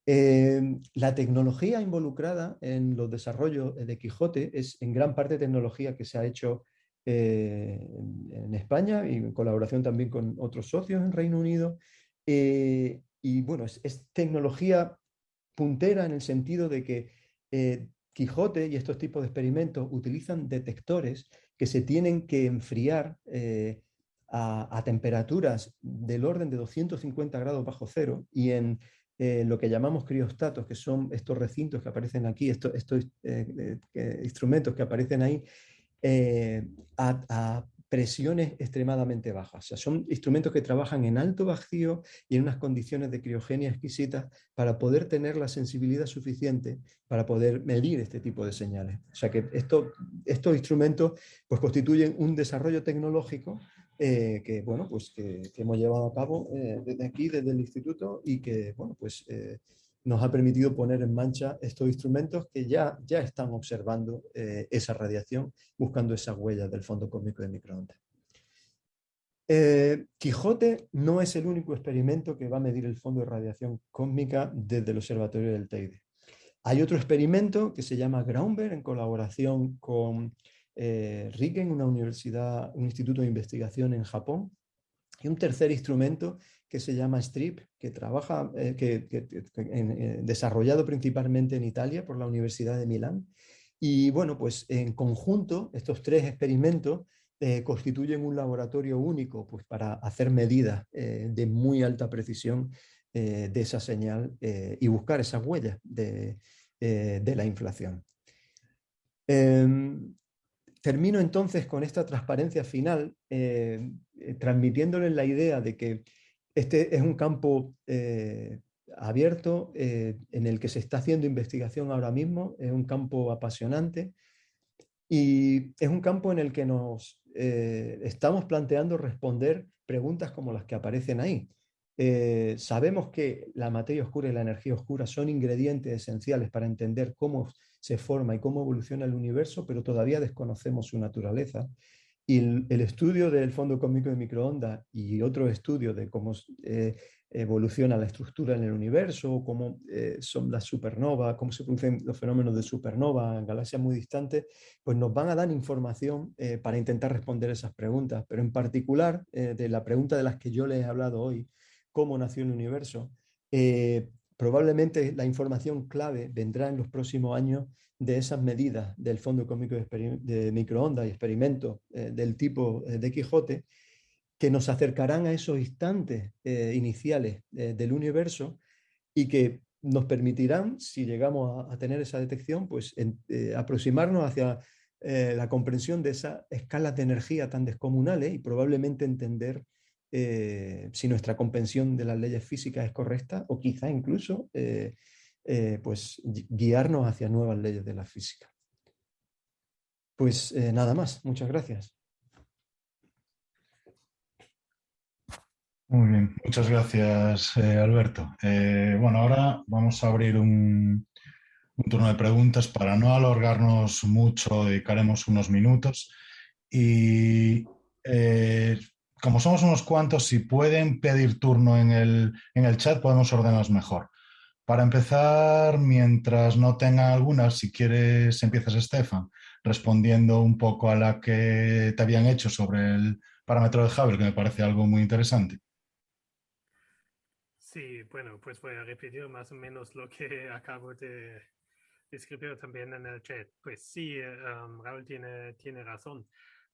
[SPEAKER 4] Em, la tecnología involucrada en los desarrollos de Quijote es en gran parte tecnología que se ha hecho eh, en España y en colaboración también con otros socios en Reino Unido. Eh, y bueno, es, tecnología puntera en el sentido de que eh, Quijote y estos tipos de experimentos utilizan detectores que se tienen que enfriar a, temperaturas del orden de 250 grados bajo cero y en lo que llamamos criostatos, que son estos recintos que aparecen aquí, estos, instrumentos que aparecen ahí, a, presiones extremadamente bajas. O sea, son instrumentos que trabajan en alto vacío y en unas condiciones de criogenia exquisitas para poder tener la sensibilidad suficiente para poder medir este tipo de señales. O sea que esto, estos instrumentos pues, constituyen un desarrollo tecnológico eh, que, bueno, pues que, hemos llevado a cabo eh, desde aquí, desde el instituto, y que bueno, pues, eh, nos ha permitido poner en marcha estos instrumentos que ya, ya están observando esa radiación, buscando esas huellas del fondo cósmico de microondas. Quijote no es el único experimento que va a medir el fondo de radiación cósmica desde el observatorio del Teide. Hay otro experimento que se llama Groundberg en colaboración con eh, Riken, una universidad, un instituto de investigación en Japón, y un tercer instrumento que se llama STRIP, que trabaja, eh, que, eh, desarrollado principalmente en Italia por la Universidad de Milán. Y bueno, pues en conjunto, estos tres experimentos constituyen un laboratorio único pues, para hacer medidas de muy alta precisión de esa señal y buscar esas huellas de, de la inflación. Em, termino entonces con esta transparencia final, eh, eh, transmitiéndoles la idea de que este es un campo eh, abierto en el que se está haciendo investigación ahora mismo, es un campo apasionante y es un campo en el que nos estamos planteando responder preguntas como las que aparecen ahí. sabemos que la materia oscura y la energía oscura son ingredientes esenciales para entender cómo se forma y cómo evoluciona el universo, pero todavía desconocemos su naturaleza. Y el, estudio del fondo cósmico de microondas y otro estudio de cómo eh, evoluciona la estructura en el universo, cómo eh, son las supernovas, cómo se producen los fenómenos de supernova en galaxias muy distantes, pues nos van a dar información eh, para intentar responder esas preguntas. Pero en particular, de la pregunta de las que yo les he hablado hoy, ¿cómo nació el universo? Probablemente la información clave vendrá en los próximos años de esas medidas del Fondo Cósmico de, Microondas y experimentos eh, del tipo eh, de Quijote que nos acercarán a esos instantes eh, iniciales del universo y que nos permitirán, si llegamos a, tener esa detección, pues aproximarnos hacia la comprensión de esas escalas de energía tan descomunales y probablemente entender si nuestra comprensión de las leyes físicas es correcta o quizá incluso pues guiarnos hacia nuevas leyes de la física. Pues nada más, muchas gracias.
[SPEAKER 1] Muy bien, muchas gracias eh, Alberto. Eh, bueno, ahora vamos a abrir un, turno de preguntas para no alargarnos mucho, dedicaremos unos minutos. Y eh, como somos unos cuantos, si pueden pedir turno en el, en el chat, podemos ordenarlos mejor. Para empezar, mientras no tengan algunas, si quieres empiezas, Estefan, respondiendo un poco a la que te habían hecho sobre el parámetro de Hubble, que me parece algo muy interesante.
[SPEAKER 2] Sí, bueno, pues voy a repetir más o menos lo que [LAUGHS] acabo de escribir también en el chat. Pues sí, um, Raúl tiene, tiene razón.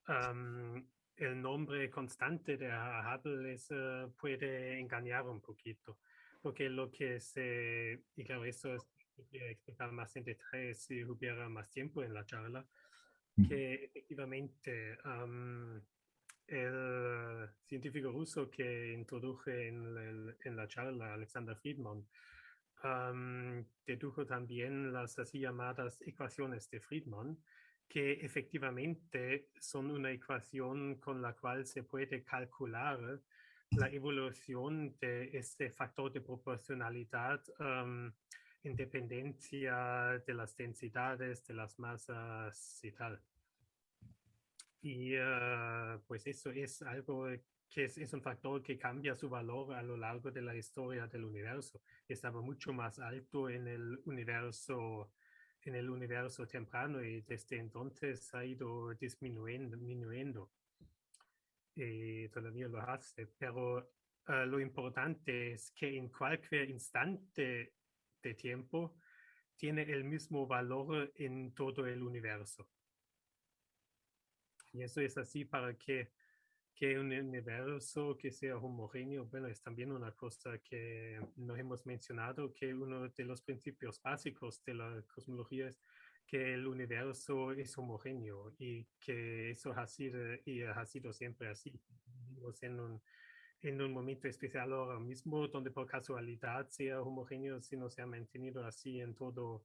[SPEAKER 2] Um, el nombre constante de Hubble es, uh, puede engañar un poquito, porque lo que se, y claro, eso es, explicar más en detalle si hubiera más tiempo en la charla, que efectivamente um, el científico ruso que introduje en, en la charla, Alexander Friedman, dedujo también las así llamadas ecuaciones de Friedman, que efectivamente son una ecuación con la cual se puede calcular la evolución de este factor de proporcionalidad en dependencia de las densidades, de las masas y tal. Y ah, pues eso es algo que es, un factor que cambia su valor a lo largo de la historia del universo. Estaba mucho más alto en el universo, en el universo temprano y desde entonces ha ido disminuyendo. disminuyendo. Y todavía lo hace, pero ah, lo importante es que en cualquier instante de tiempo tiene el mismo valor en todo el universo. Y eso es así para que, que un universo que sea homogéneo, bueno, es también una cosa que no hemos mencionado, que uno de los principios básicos de la cosmología es que el universo es homogéneo y que eso ha sido, y ha sido siempre así. Vivimos en un, en un momento especial ahora mismo donde por casualidad sea homogéneo, si no se ha mantenido así en todo,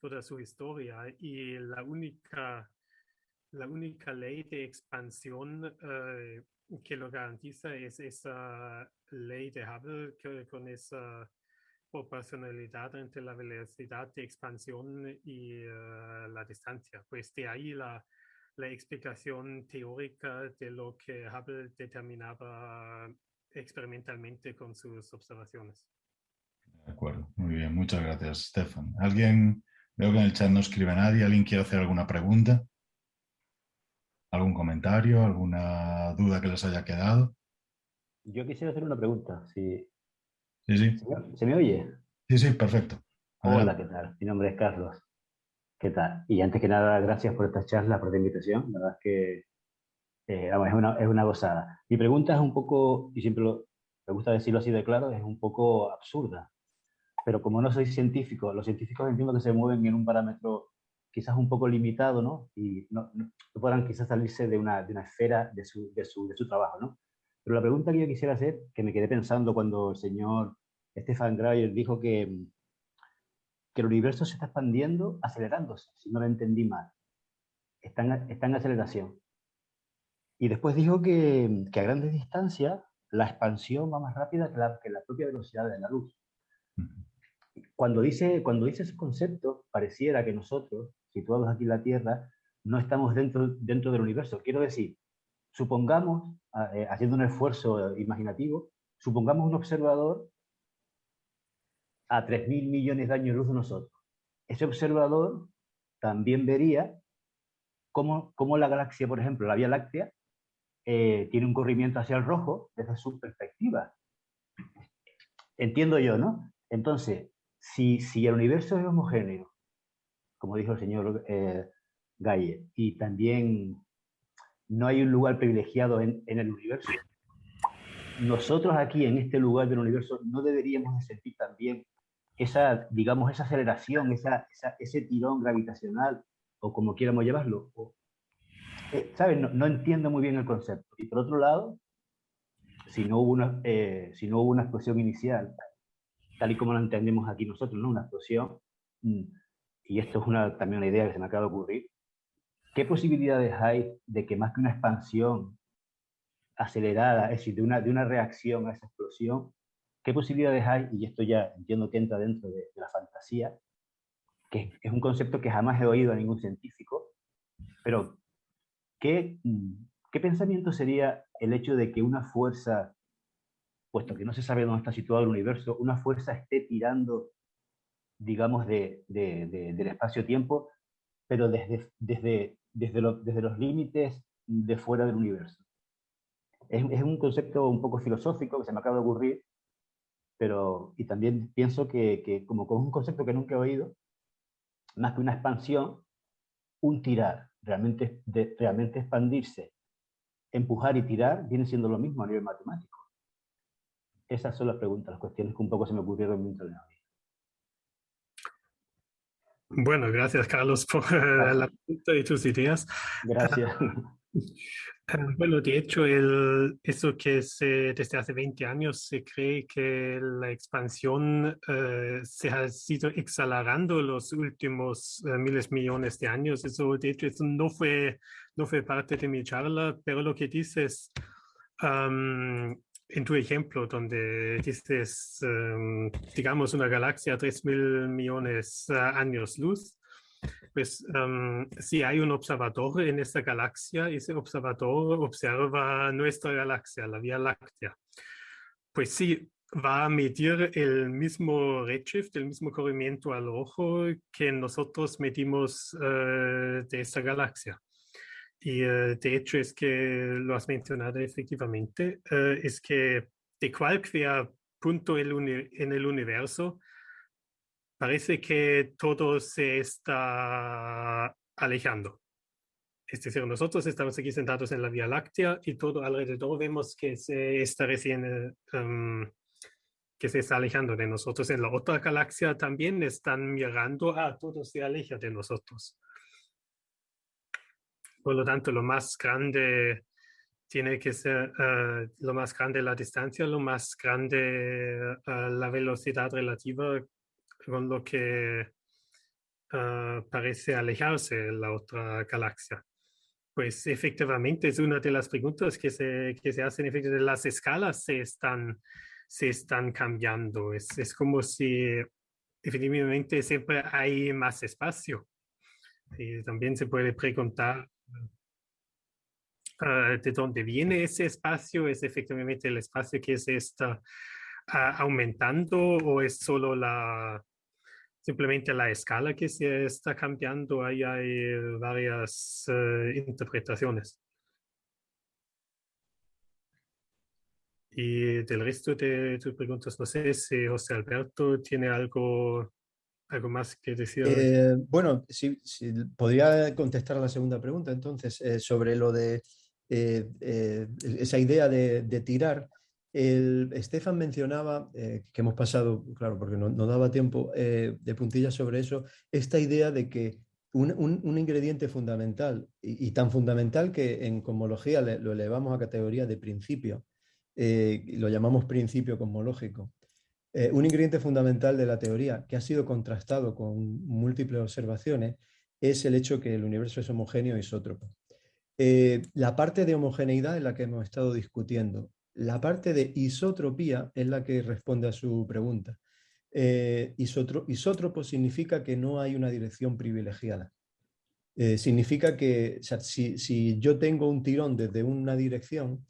[SPEAKER 2] toda su historia. Y la única la única ley de expansión eh, que lo garantiza es esa ley de Hubble que, con esa proporcionalidad entre la velocidad de expansión y eh, la distancia. Pues de ahí la, la explicación teórica de lo que Hubble determinaba experimentalmente con sus observaciones.
[SPEAKER 1] De acuerdo, muy bien, muchas gracias, Stefan. ¿Alguien, veo que en el chat no escribe nadie, ¿alguien quiere hacer alguna pregunta? ¿Algún comentario, alguna duda que les haya quedado?
[SPEAKER 5] Yo quisiera hacer una pregunta. Si...
[SPEAKER 1] Sí, sí.
[SPEAKER 5] ¿Se me, oye?
[SPEAKER 1] Sí, sí, perfecto.
[SPEAKER 5] Hola, ¿qué tal? Mi nombre es Carlos. ¿Qué tal? Y antes que nada, gracias por esta charla, por la invitación. La verdad es que eh, es, una, es una gozada. Mi pregunta es un poco, y siempre lo, me gusta decirlo así de claro, es un poco absurda. Pero como no soy científico, los científicos entiendo que se mueven en un parámetro quizás un poco limitado, ¿no? Y no, no, podrán quizás salirse de una, de una esfera de su, de, su, de su, trabajo, ¿no? Pero la pregunta que yo quisiera hacer, que me quedé pensando cuando el señor Stefan Grayer dijo que, que el universo se está expandiendo acelerándose, si no lo entendí mal. Está en, está en aceleración. Y después dijo que, que, a grandes distancias la expansión va más rápida que la, que la propia velocidad de la luz. Cuando dice, cuando dice ese concepto, pareciera que nosotros situados aquí en la Tierra, no estamos dentro, dentro del universo. Quiero decir, supongamos, eh, haciendo un esfuerzo imaginativo, supongamos un observador a 3.000 millones de años luz de nosotros. Ese observador también vería cómo, cómo la galaxia, por ejemplo, la Vía Láctea, eh, tiene un corrimiento hacia el rojo desde su perspectiva. Entiendo yo, ¿no? Entonces, si, si el universo es homogéneo como dijo el señor eh, Galle, y también no hay un lugar privilegiado en, en, el universo. nosotros aquí en este lugar del universo no deberíamos sentir también esa, digamos, esa aceleración, esa, ese tirón gravitacional, o como quieramos llevarlo. Eh, ¿Sabes? No, entiendo muy bien el concepto. Y por otro lado, si no hubo una, eh, si no hubo una explosión inicial, tal y como lo entendemos aquí nosotros, ¿no? Una explosión, mm, y esto es una, también una idea que se me acaba de ocurrir, ¿qué posibilidades hay de que más que una expansión acelerada, es decir, de una, de una reacción a esa explosión, ¿qué posibilidades hay? Y esto ya entiendo que entra dentro de, la fantasía, que es un concepto que jamás he oído a ningún científico, pero ¿qué, ¿qué pensamiento sería el hecho de que una fuerza, puesto que no se sabe dónde está situado el universo, una fuerza esté tirando, digamos, de, del espacio-tiempo, pero desde, desde, desde, desde los límites de fuera del universo? es, un concepto un poco filosófico que se me acaba de ocurrir, pero y también pienso que, que como, como un concepto que nunca he oído, más que una expansión, un tirar, realmente, de, realmente expandirse, empujar y tirar, viene siendo lo mismo a nivel matemático. Esas son las preguntas, las cuestiones que un poco se me ocurrieron mientras
[SPEAKER 2] Bueno, gracias Carlos por [LAUGHS] la pregunta y tus ideas.
[SPEAKER 5] Gracias.
[SPEAKER 2] Bueno, de hecho, el, eso que se, desde hace 20 años se cree que la expansión eh, se ha sido acelerando los últimos eh, miles millones de años. Eso, de hecho, eso no fue, no fue parte de mi charla, pero lo que dices en tu ejemplo, donde dices, digamos, una galaxia a 3 mil millones de ah, años luz, pues si hay un observador en esta galaxia, ese observador observa nuestra galaxia, la Vía Láctea. Pues sí, va a medir el mismo redshift, el mismo corrimiento al ojo que nosotros medimos eh, de esta galaxia. Y eh, de hecho es que lo has mencionado efectivamente, eh, es que de cualquier punto en el universo parece que todo se está alejando. Es decir, nosotros estamos aquí sentados en la Vía Láctea y todo alrededor vemos que se está recién, em, que se está alejando de nosotros. En la otra galaxia también están mirando, ah, todo se aleja de nosotros. Por lo tanto, lo más grande tiene que ser, eh, lo más grande la distancia, lo más grande eh, la velocidad relativa con lo que ah, parece alejarse la otra galaxia. Pues efectivamente es una de las preguntas que se, que se hacen. Efectivamente, las escalas se están, se están cambiando. Es, es como si efectivamente siempre hay más espacio. Y también se puede preguntar ah, de dónde viene ese espacio. ¿Es efectivamente el espacio que se está ah, aumentando o es solo la, simplemente la escala que se está cambiando, ahí hay varias eh, interpretaciones. Y del resto de tus preguntas, no sé si José Alberto tiene algo, algo más que decir.
[SPEAKER 4] Eh, bueno, sí, podría contestar a la segunda pregunta, entonces, eh, sobre lo de esa idea de tirar. Estefan mencionaba, eh, que hemos pasado, claro, porque no, daba tiempo eh, de puntillas sobre eso, esta idea de que un, ingrediente fundamental, y, tan fundamental que en cosmología lo elevamos a categoría de principio, eh, lo llamamos principio cosmológico, un ingrediente fundamental de la teoría que ha sido contrastado con múltiples observaciones es el hecho que el universo es homogéneo e isótropo. la parte de homogeneidad es la que hemos estado discutiendo la parte de isotropía es la que responde a su pregunta. Eh, isótropo significa que no hay una dirección privilegiada. Eh, significa que si, yo tengo un tirón desde una dirección,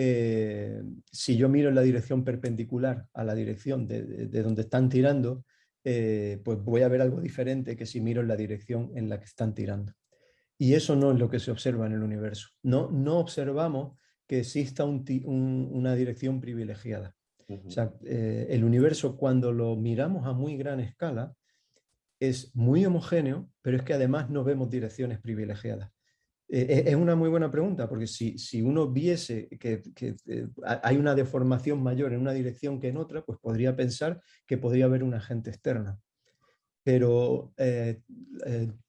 [SPEAKER 4] eh, si yo miro en la dirección perpendicular a la dirección de, donde están tirando, pues voy a ver algo diferente que si miro en la dirección en la que están tirando. Y eso no es lo que se observa en el universo. No, no observamos que exista una dirección privilegiada. O sea, eh, el universo cuando lo miramos a muy gran escala es muy homogéneo, pero es que además no vemos direcciones privilegiadas. Eh, es una muy buena pregunta, porque si, uno viese que, eh, hay una deformación mayor en una dirección que en otra, pues podría pensar que podría haber un agente externo. Pero eh,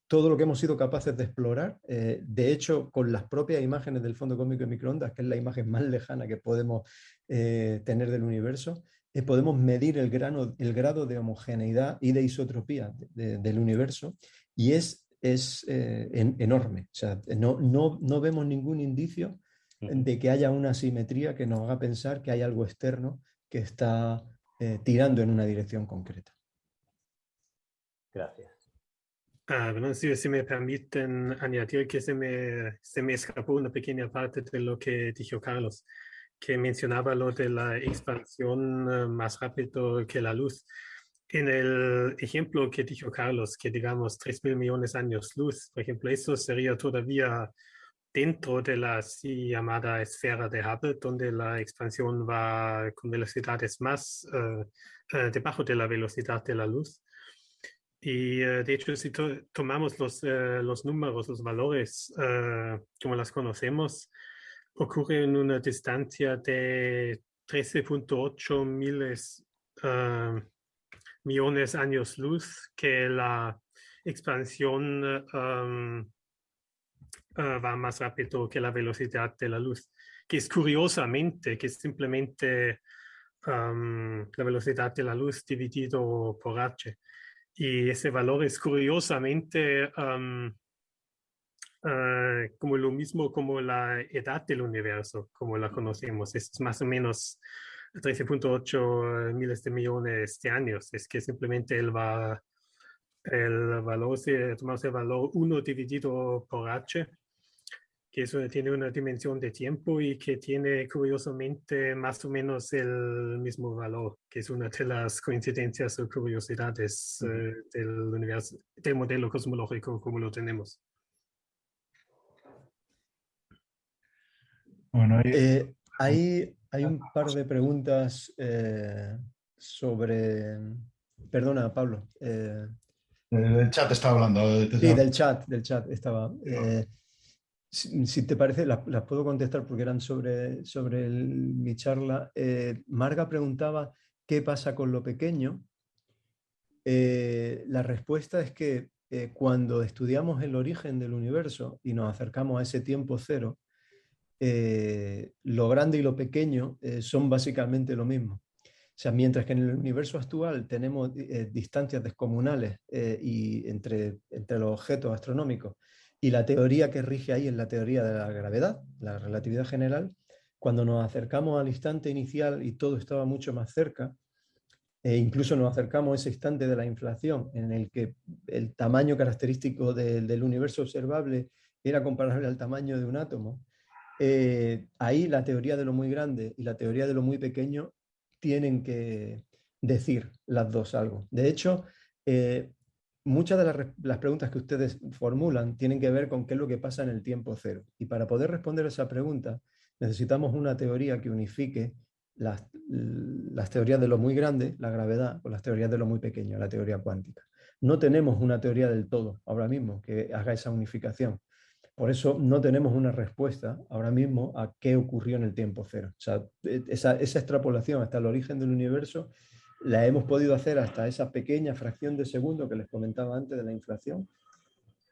[SPEAKER 4] todo lo que hemos sido capaces de explorar, de hecho, con las propias imágenes del fondo cósmico de microondas, que es la imagen más lejana que podemos tener del universo, podemos medir el grado de homogeneidad y de isotropía del universo y es es eh, enorme. O sea, no, no, no, vemos ningún indicio de que haya una simetría que nos haga pensar que hay algo externo que está eh, tirando en una dirección concreta.
[SPEAKER 5] Gracias.
[SPEAKER 2] Ah, bueno, si, si, me permiten añadir que se me, se me escapó una pequeña parte de lo que dijo Carlos, que mencionaba lo de la expansión eh, más rápido que la luz. En el ejemplo que dijo Carlos, que digamos 3 mil millones de años luz, por ejemplo, eso sería todavía dentro de la así llamada esfera de Hubble, donde la expansión va con velocidades más uh, uh, debajo de la velocidad de la luz. Y uh, de hecho, si to tomamos los, los números, los valores como las conocemos, ocurre en una distancia de 13.8 miles millones de años luz que la expansión um, uh, va más rápido que la velocidad de la luz, que es curiosamente que es simplemente um, la velocidad de la luz dividido por h. Y ese valor es curiosamente um, uh, como lo mismo como la edad del universo, como la conocemos. Es más o menos 13.8 miles de millones de años. Es que simplemente el, va, el valor, se tomamos el valor 1 dividido por h, que eso tiene una dimensión de tiempo y que tiene curiosamente más o menos el mismo valor, que es una de las coincidencias o curiosidades eh, del universo, del modelo cosmológico como lo tenemos.
[SPEAKER 4] Bueno, eh, hay, hay un par de preguntas eh, sobre... Perdona, Pablo.
[SPEAKER 1] Eh, el chat estaba hablando.
[SPEAKER 4] Sí, del chat, del chat estaba. Eh, si, te parece, las, puedo contestar porque eran sobre, sobre mi charla. Marga preguntaba qué pasa con lo pequeño. la respuesta es que cuando estudiamos el origen del universo y nos acercamos a ese tiempo cero, eh, lo grande y lo pequeño eh, son básicamente lo mismo. O sea, mientras que en el universo actual tenemos eh, distancias descomunales y entre, entre los objetos astronómicos y la teoría que rige ahí es la teoría de la gravedad, la relatividad general, cuando nos acercamos al instante inicial y todo estaba mucho más cerca, e incluso nos acercamos a ese instante de la inflación en el que el tamaño característico del universo observable era comparable al tamaño de un átomo, eh, ahí la teoría de lo muy grande y la teoría de lo muy pequeño tienen que decir las dos algo. De hecho, eh, muchas de las, preguntas que ustedes formulan tienen que ver con qué es lo que pasa en el tiempo cero. Y para poder responder esa pregunta necesitamos una teoría que unifique las, las teorías de lo muy grande, la gravedad, con las teorías de lo muy pequeño, la teoría cuántica. No tenemos una teoría del todo ahora mismo que haga esa unificación. Por eso no tenemos una respuesta ahora mismo a qué ocurrió en el tiempo cero. E, esa, extrapolación hasta el origen del universo la hemos podido hacer hasta esa pequeña fracción de segundo que les comentaba antes de la inflación.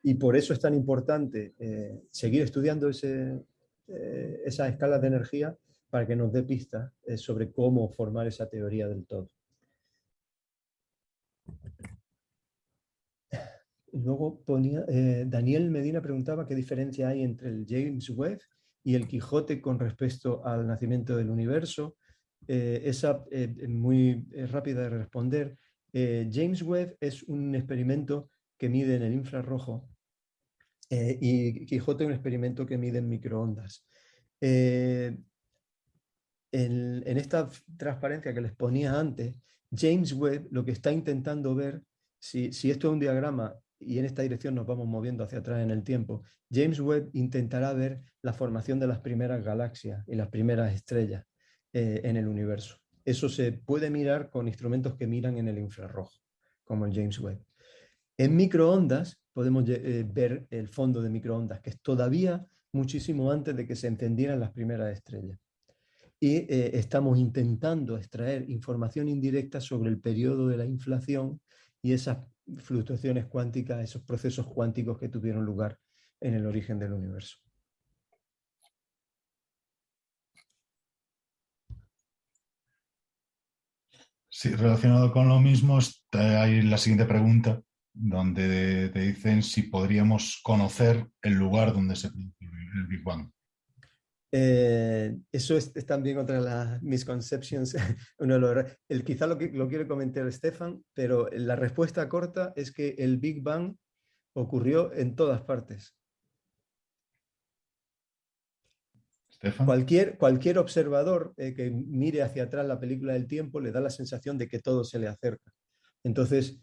[SPEAKER 4] Y por eso es tan importante eh, seguir estudiando ese, eh, esas escalas de energía para que nos dé pistas eh, sobre cómo formar esa teoría del todo. Luego ponía, eh, Daniel Medina preguntaba qué diferencia hay entre el James Webb y el Quijote con respecto al nacimiento del universo. Eh, esa es eh, muy rápida de responder. James Webb es un experimento que mide en el infrarrojo y Quijote un experimento que mide en microondas. En, en, esta transparencia que les ponía antes, James Webb lo que está intentando ver, si, si esto es un diagrama y en esta dirección nos vamos moviendo hacia atrás en el tiempo, James Webb intentará ver la formación de las primeras galaxias y las primeras estrellas eh, en el universo. Eso se puede mirar con instrumentos que miran en el infrarrojo, como el James Webb. En microondas podemos ver el fondo de microondas, que es todavía muchísimo antes de que se encendieran las primeras estrellas. Y estamos intentando extraer información indirecta sobre el periodo de la inflación y esas fluctuaciones cuánticas, esos procesos cuánticos que tuvieron lugar en el origen del universo.
[SPEAKER 1] Sí, relacionado con lo mismo, hay la siguiente pregunta, donde te dicen si podríamos conocer el lugar donde se produjo el Big Bang.
[SPEAKER 4] Eh, eso es, también otra de las misconceptions. [LAUGHS] el, quizá lo, que, lo quiere comentar Stefan, pero la respuesta corta es que el Big Bang ocurrió en todas partes. Cualquier, cualquier observador eh, que mire hacia atrás la película del tiempo le da la sensación de que todo se le acerca. Entonces,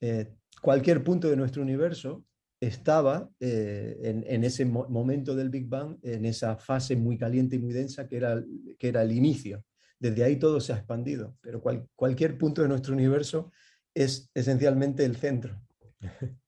[SPEAKER 4] eh, cualquier punto de nuestro universo estaba eh, en, ese momento del Big Bang, en esa fase muy caliente y muy densa que era, que era el inicio. Desde ahí todo se ha expandido, pero cualquier punto de nuestro universo es esencialmente el centro. [LAUGHS]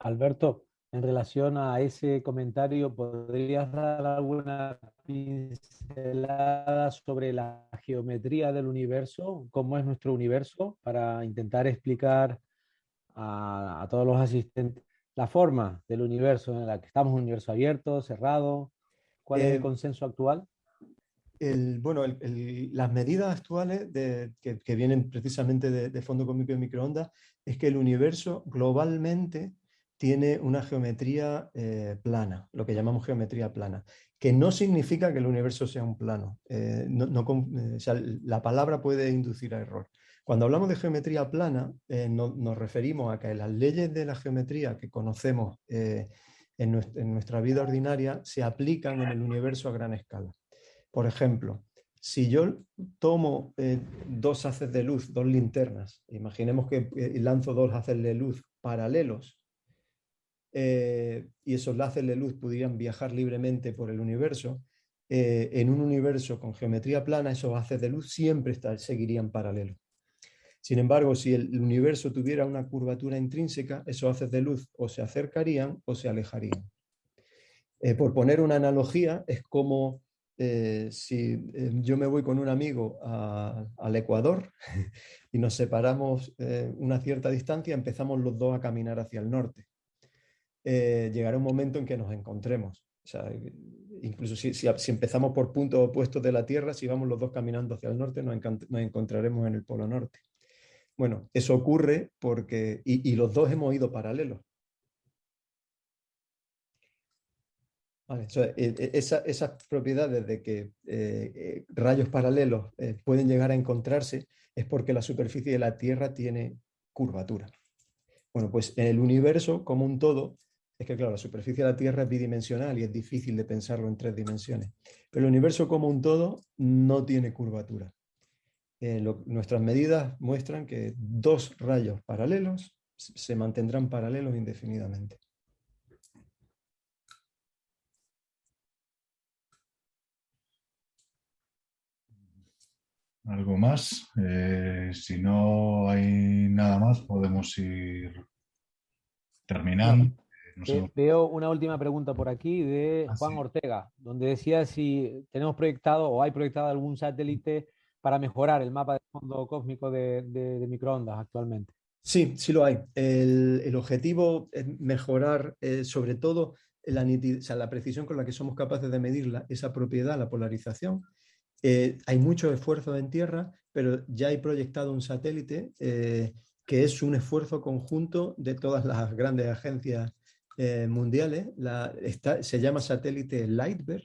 [SPEAKER 3] Alberto, en relación a ese comentario, ¿podrías dar alguna pincelada sobre la geometría del universo? ¿Cómo es nuestro universo? Para intentar explicar a, todos los asistentes la forma del universo en la que estamos, un universo abierto, cerrado. ¿Cuál es el eh, consenso actual?
[SPEAKER 4] bueno, las medidas actuales que, vienen precisamente de, de fondo cósmico y microondas es que el universo globalmente tiene una geometría eh, plana, lo que llamamos geometría plana, que no significa que el universo sea un plano. Eh, eh, la palabra puede inducir a error. Cuando hablamos de geometría plana, nos referimos a que las leyes de la geometría que conocemos en, nuestra vida ordinaria se aplican en el universo a gran escala. Por ejemplo, si yo tomo dos haces de luz, dos linternas, imaginemos que lanzo dos haces de luz paralelos eh, y esos láseres de luz pudieran viajar libremente por el universo, eh, en un universo con geometría plana, esos haces de luz siempre seguirían paralelos. Sin embargo, si el universo tuviera una curvatura intrínseca, esos haces de luz o se acercarían o se alejarían. Eh, por poner una analogía, es como si yo me voy con un amigo al Ecuador [LAUGHS] y nos separamos una cierta distancia, empezamos los dos a caminar hacia el norte. Eh, llegará un momento en que nos encontremos. incluso si, empezamos por puntos opuestos de la Tierra, si vamos los dos caminando hacia el norte, nos, encontraremos en el Polo Norte. Bueno, eso ocurre porque, y, los dos hemos ido paralelos. E, e, esas propiedades de que eh, eh, rayos paralelos pueden llegar a encontrarse es porque la superficie de la Tierra tiene curvatura. Bueno, pues el universo como un todo es que, claro, la superficie de la Tierra es bidimensional y es difícil de pensarlo en tres dimensiones. Pero el universo como un todo no tiene curvatura. Eh, nuestras medidas muestran que dos rayos paralelos se mantendrán paralelos indefinidamente.
[SPEAKER 1] ¿Algo más? Eh, si no hay nada más, podemos ir terminando.
[SPEAKER 3] Veo una última pregunta por aquí de ah, Juan Ortega, donde decía si tenemos proyectado o hay proyectado algún satélite para mejorar el mapa de fondo cósmico de, microondas actualmente.
[SPEAKER 4] Sí, sí lo hay. El, objetivo es mejorar eh, sobre todo la, la precisión con la que somos capaces de medir esa propiedad, la polarización. Eh, hay mucho esfuerzo en tierra, pero ya hay proyectado un satélite eh, que es un esfuerzo conjunto de todas las grandes agencias eh, mundiales. se llama satélite Lightbear,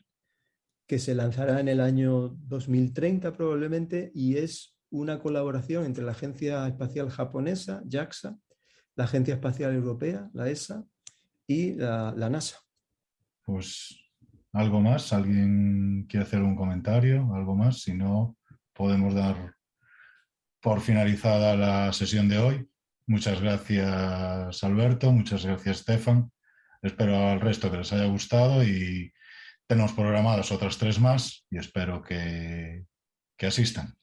[SPEAKER 4] que se lanzará en el año 2030 probablemente y es una colaboración entre la Agencia Espacial Japonesa, JAXA, la Agencia Espacial Europea, la ESA, y la, NASA.
[SPEAKER 1] Pues algo más, ¿alguien quiere hacer un comentario? ¿Algo más? Si no, podemos dar por finalizada la sesión de hoy. Muchas gracias Alberto, muchas gracias Stefan. Espero al resto que les haya gustado y tenemos programadas otras tres más y espero que, que asistan.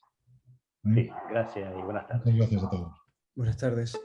[SPEAKER 5] Sí, gracias y buenas tardes.
[SPEAKER 1] Muchas gracias a todos.
[SPEAKER 4] Buenas tardes.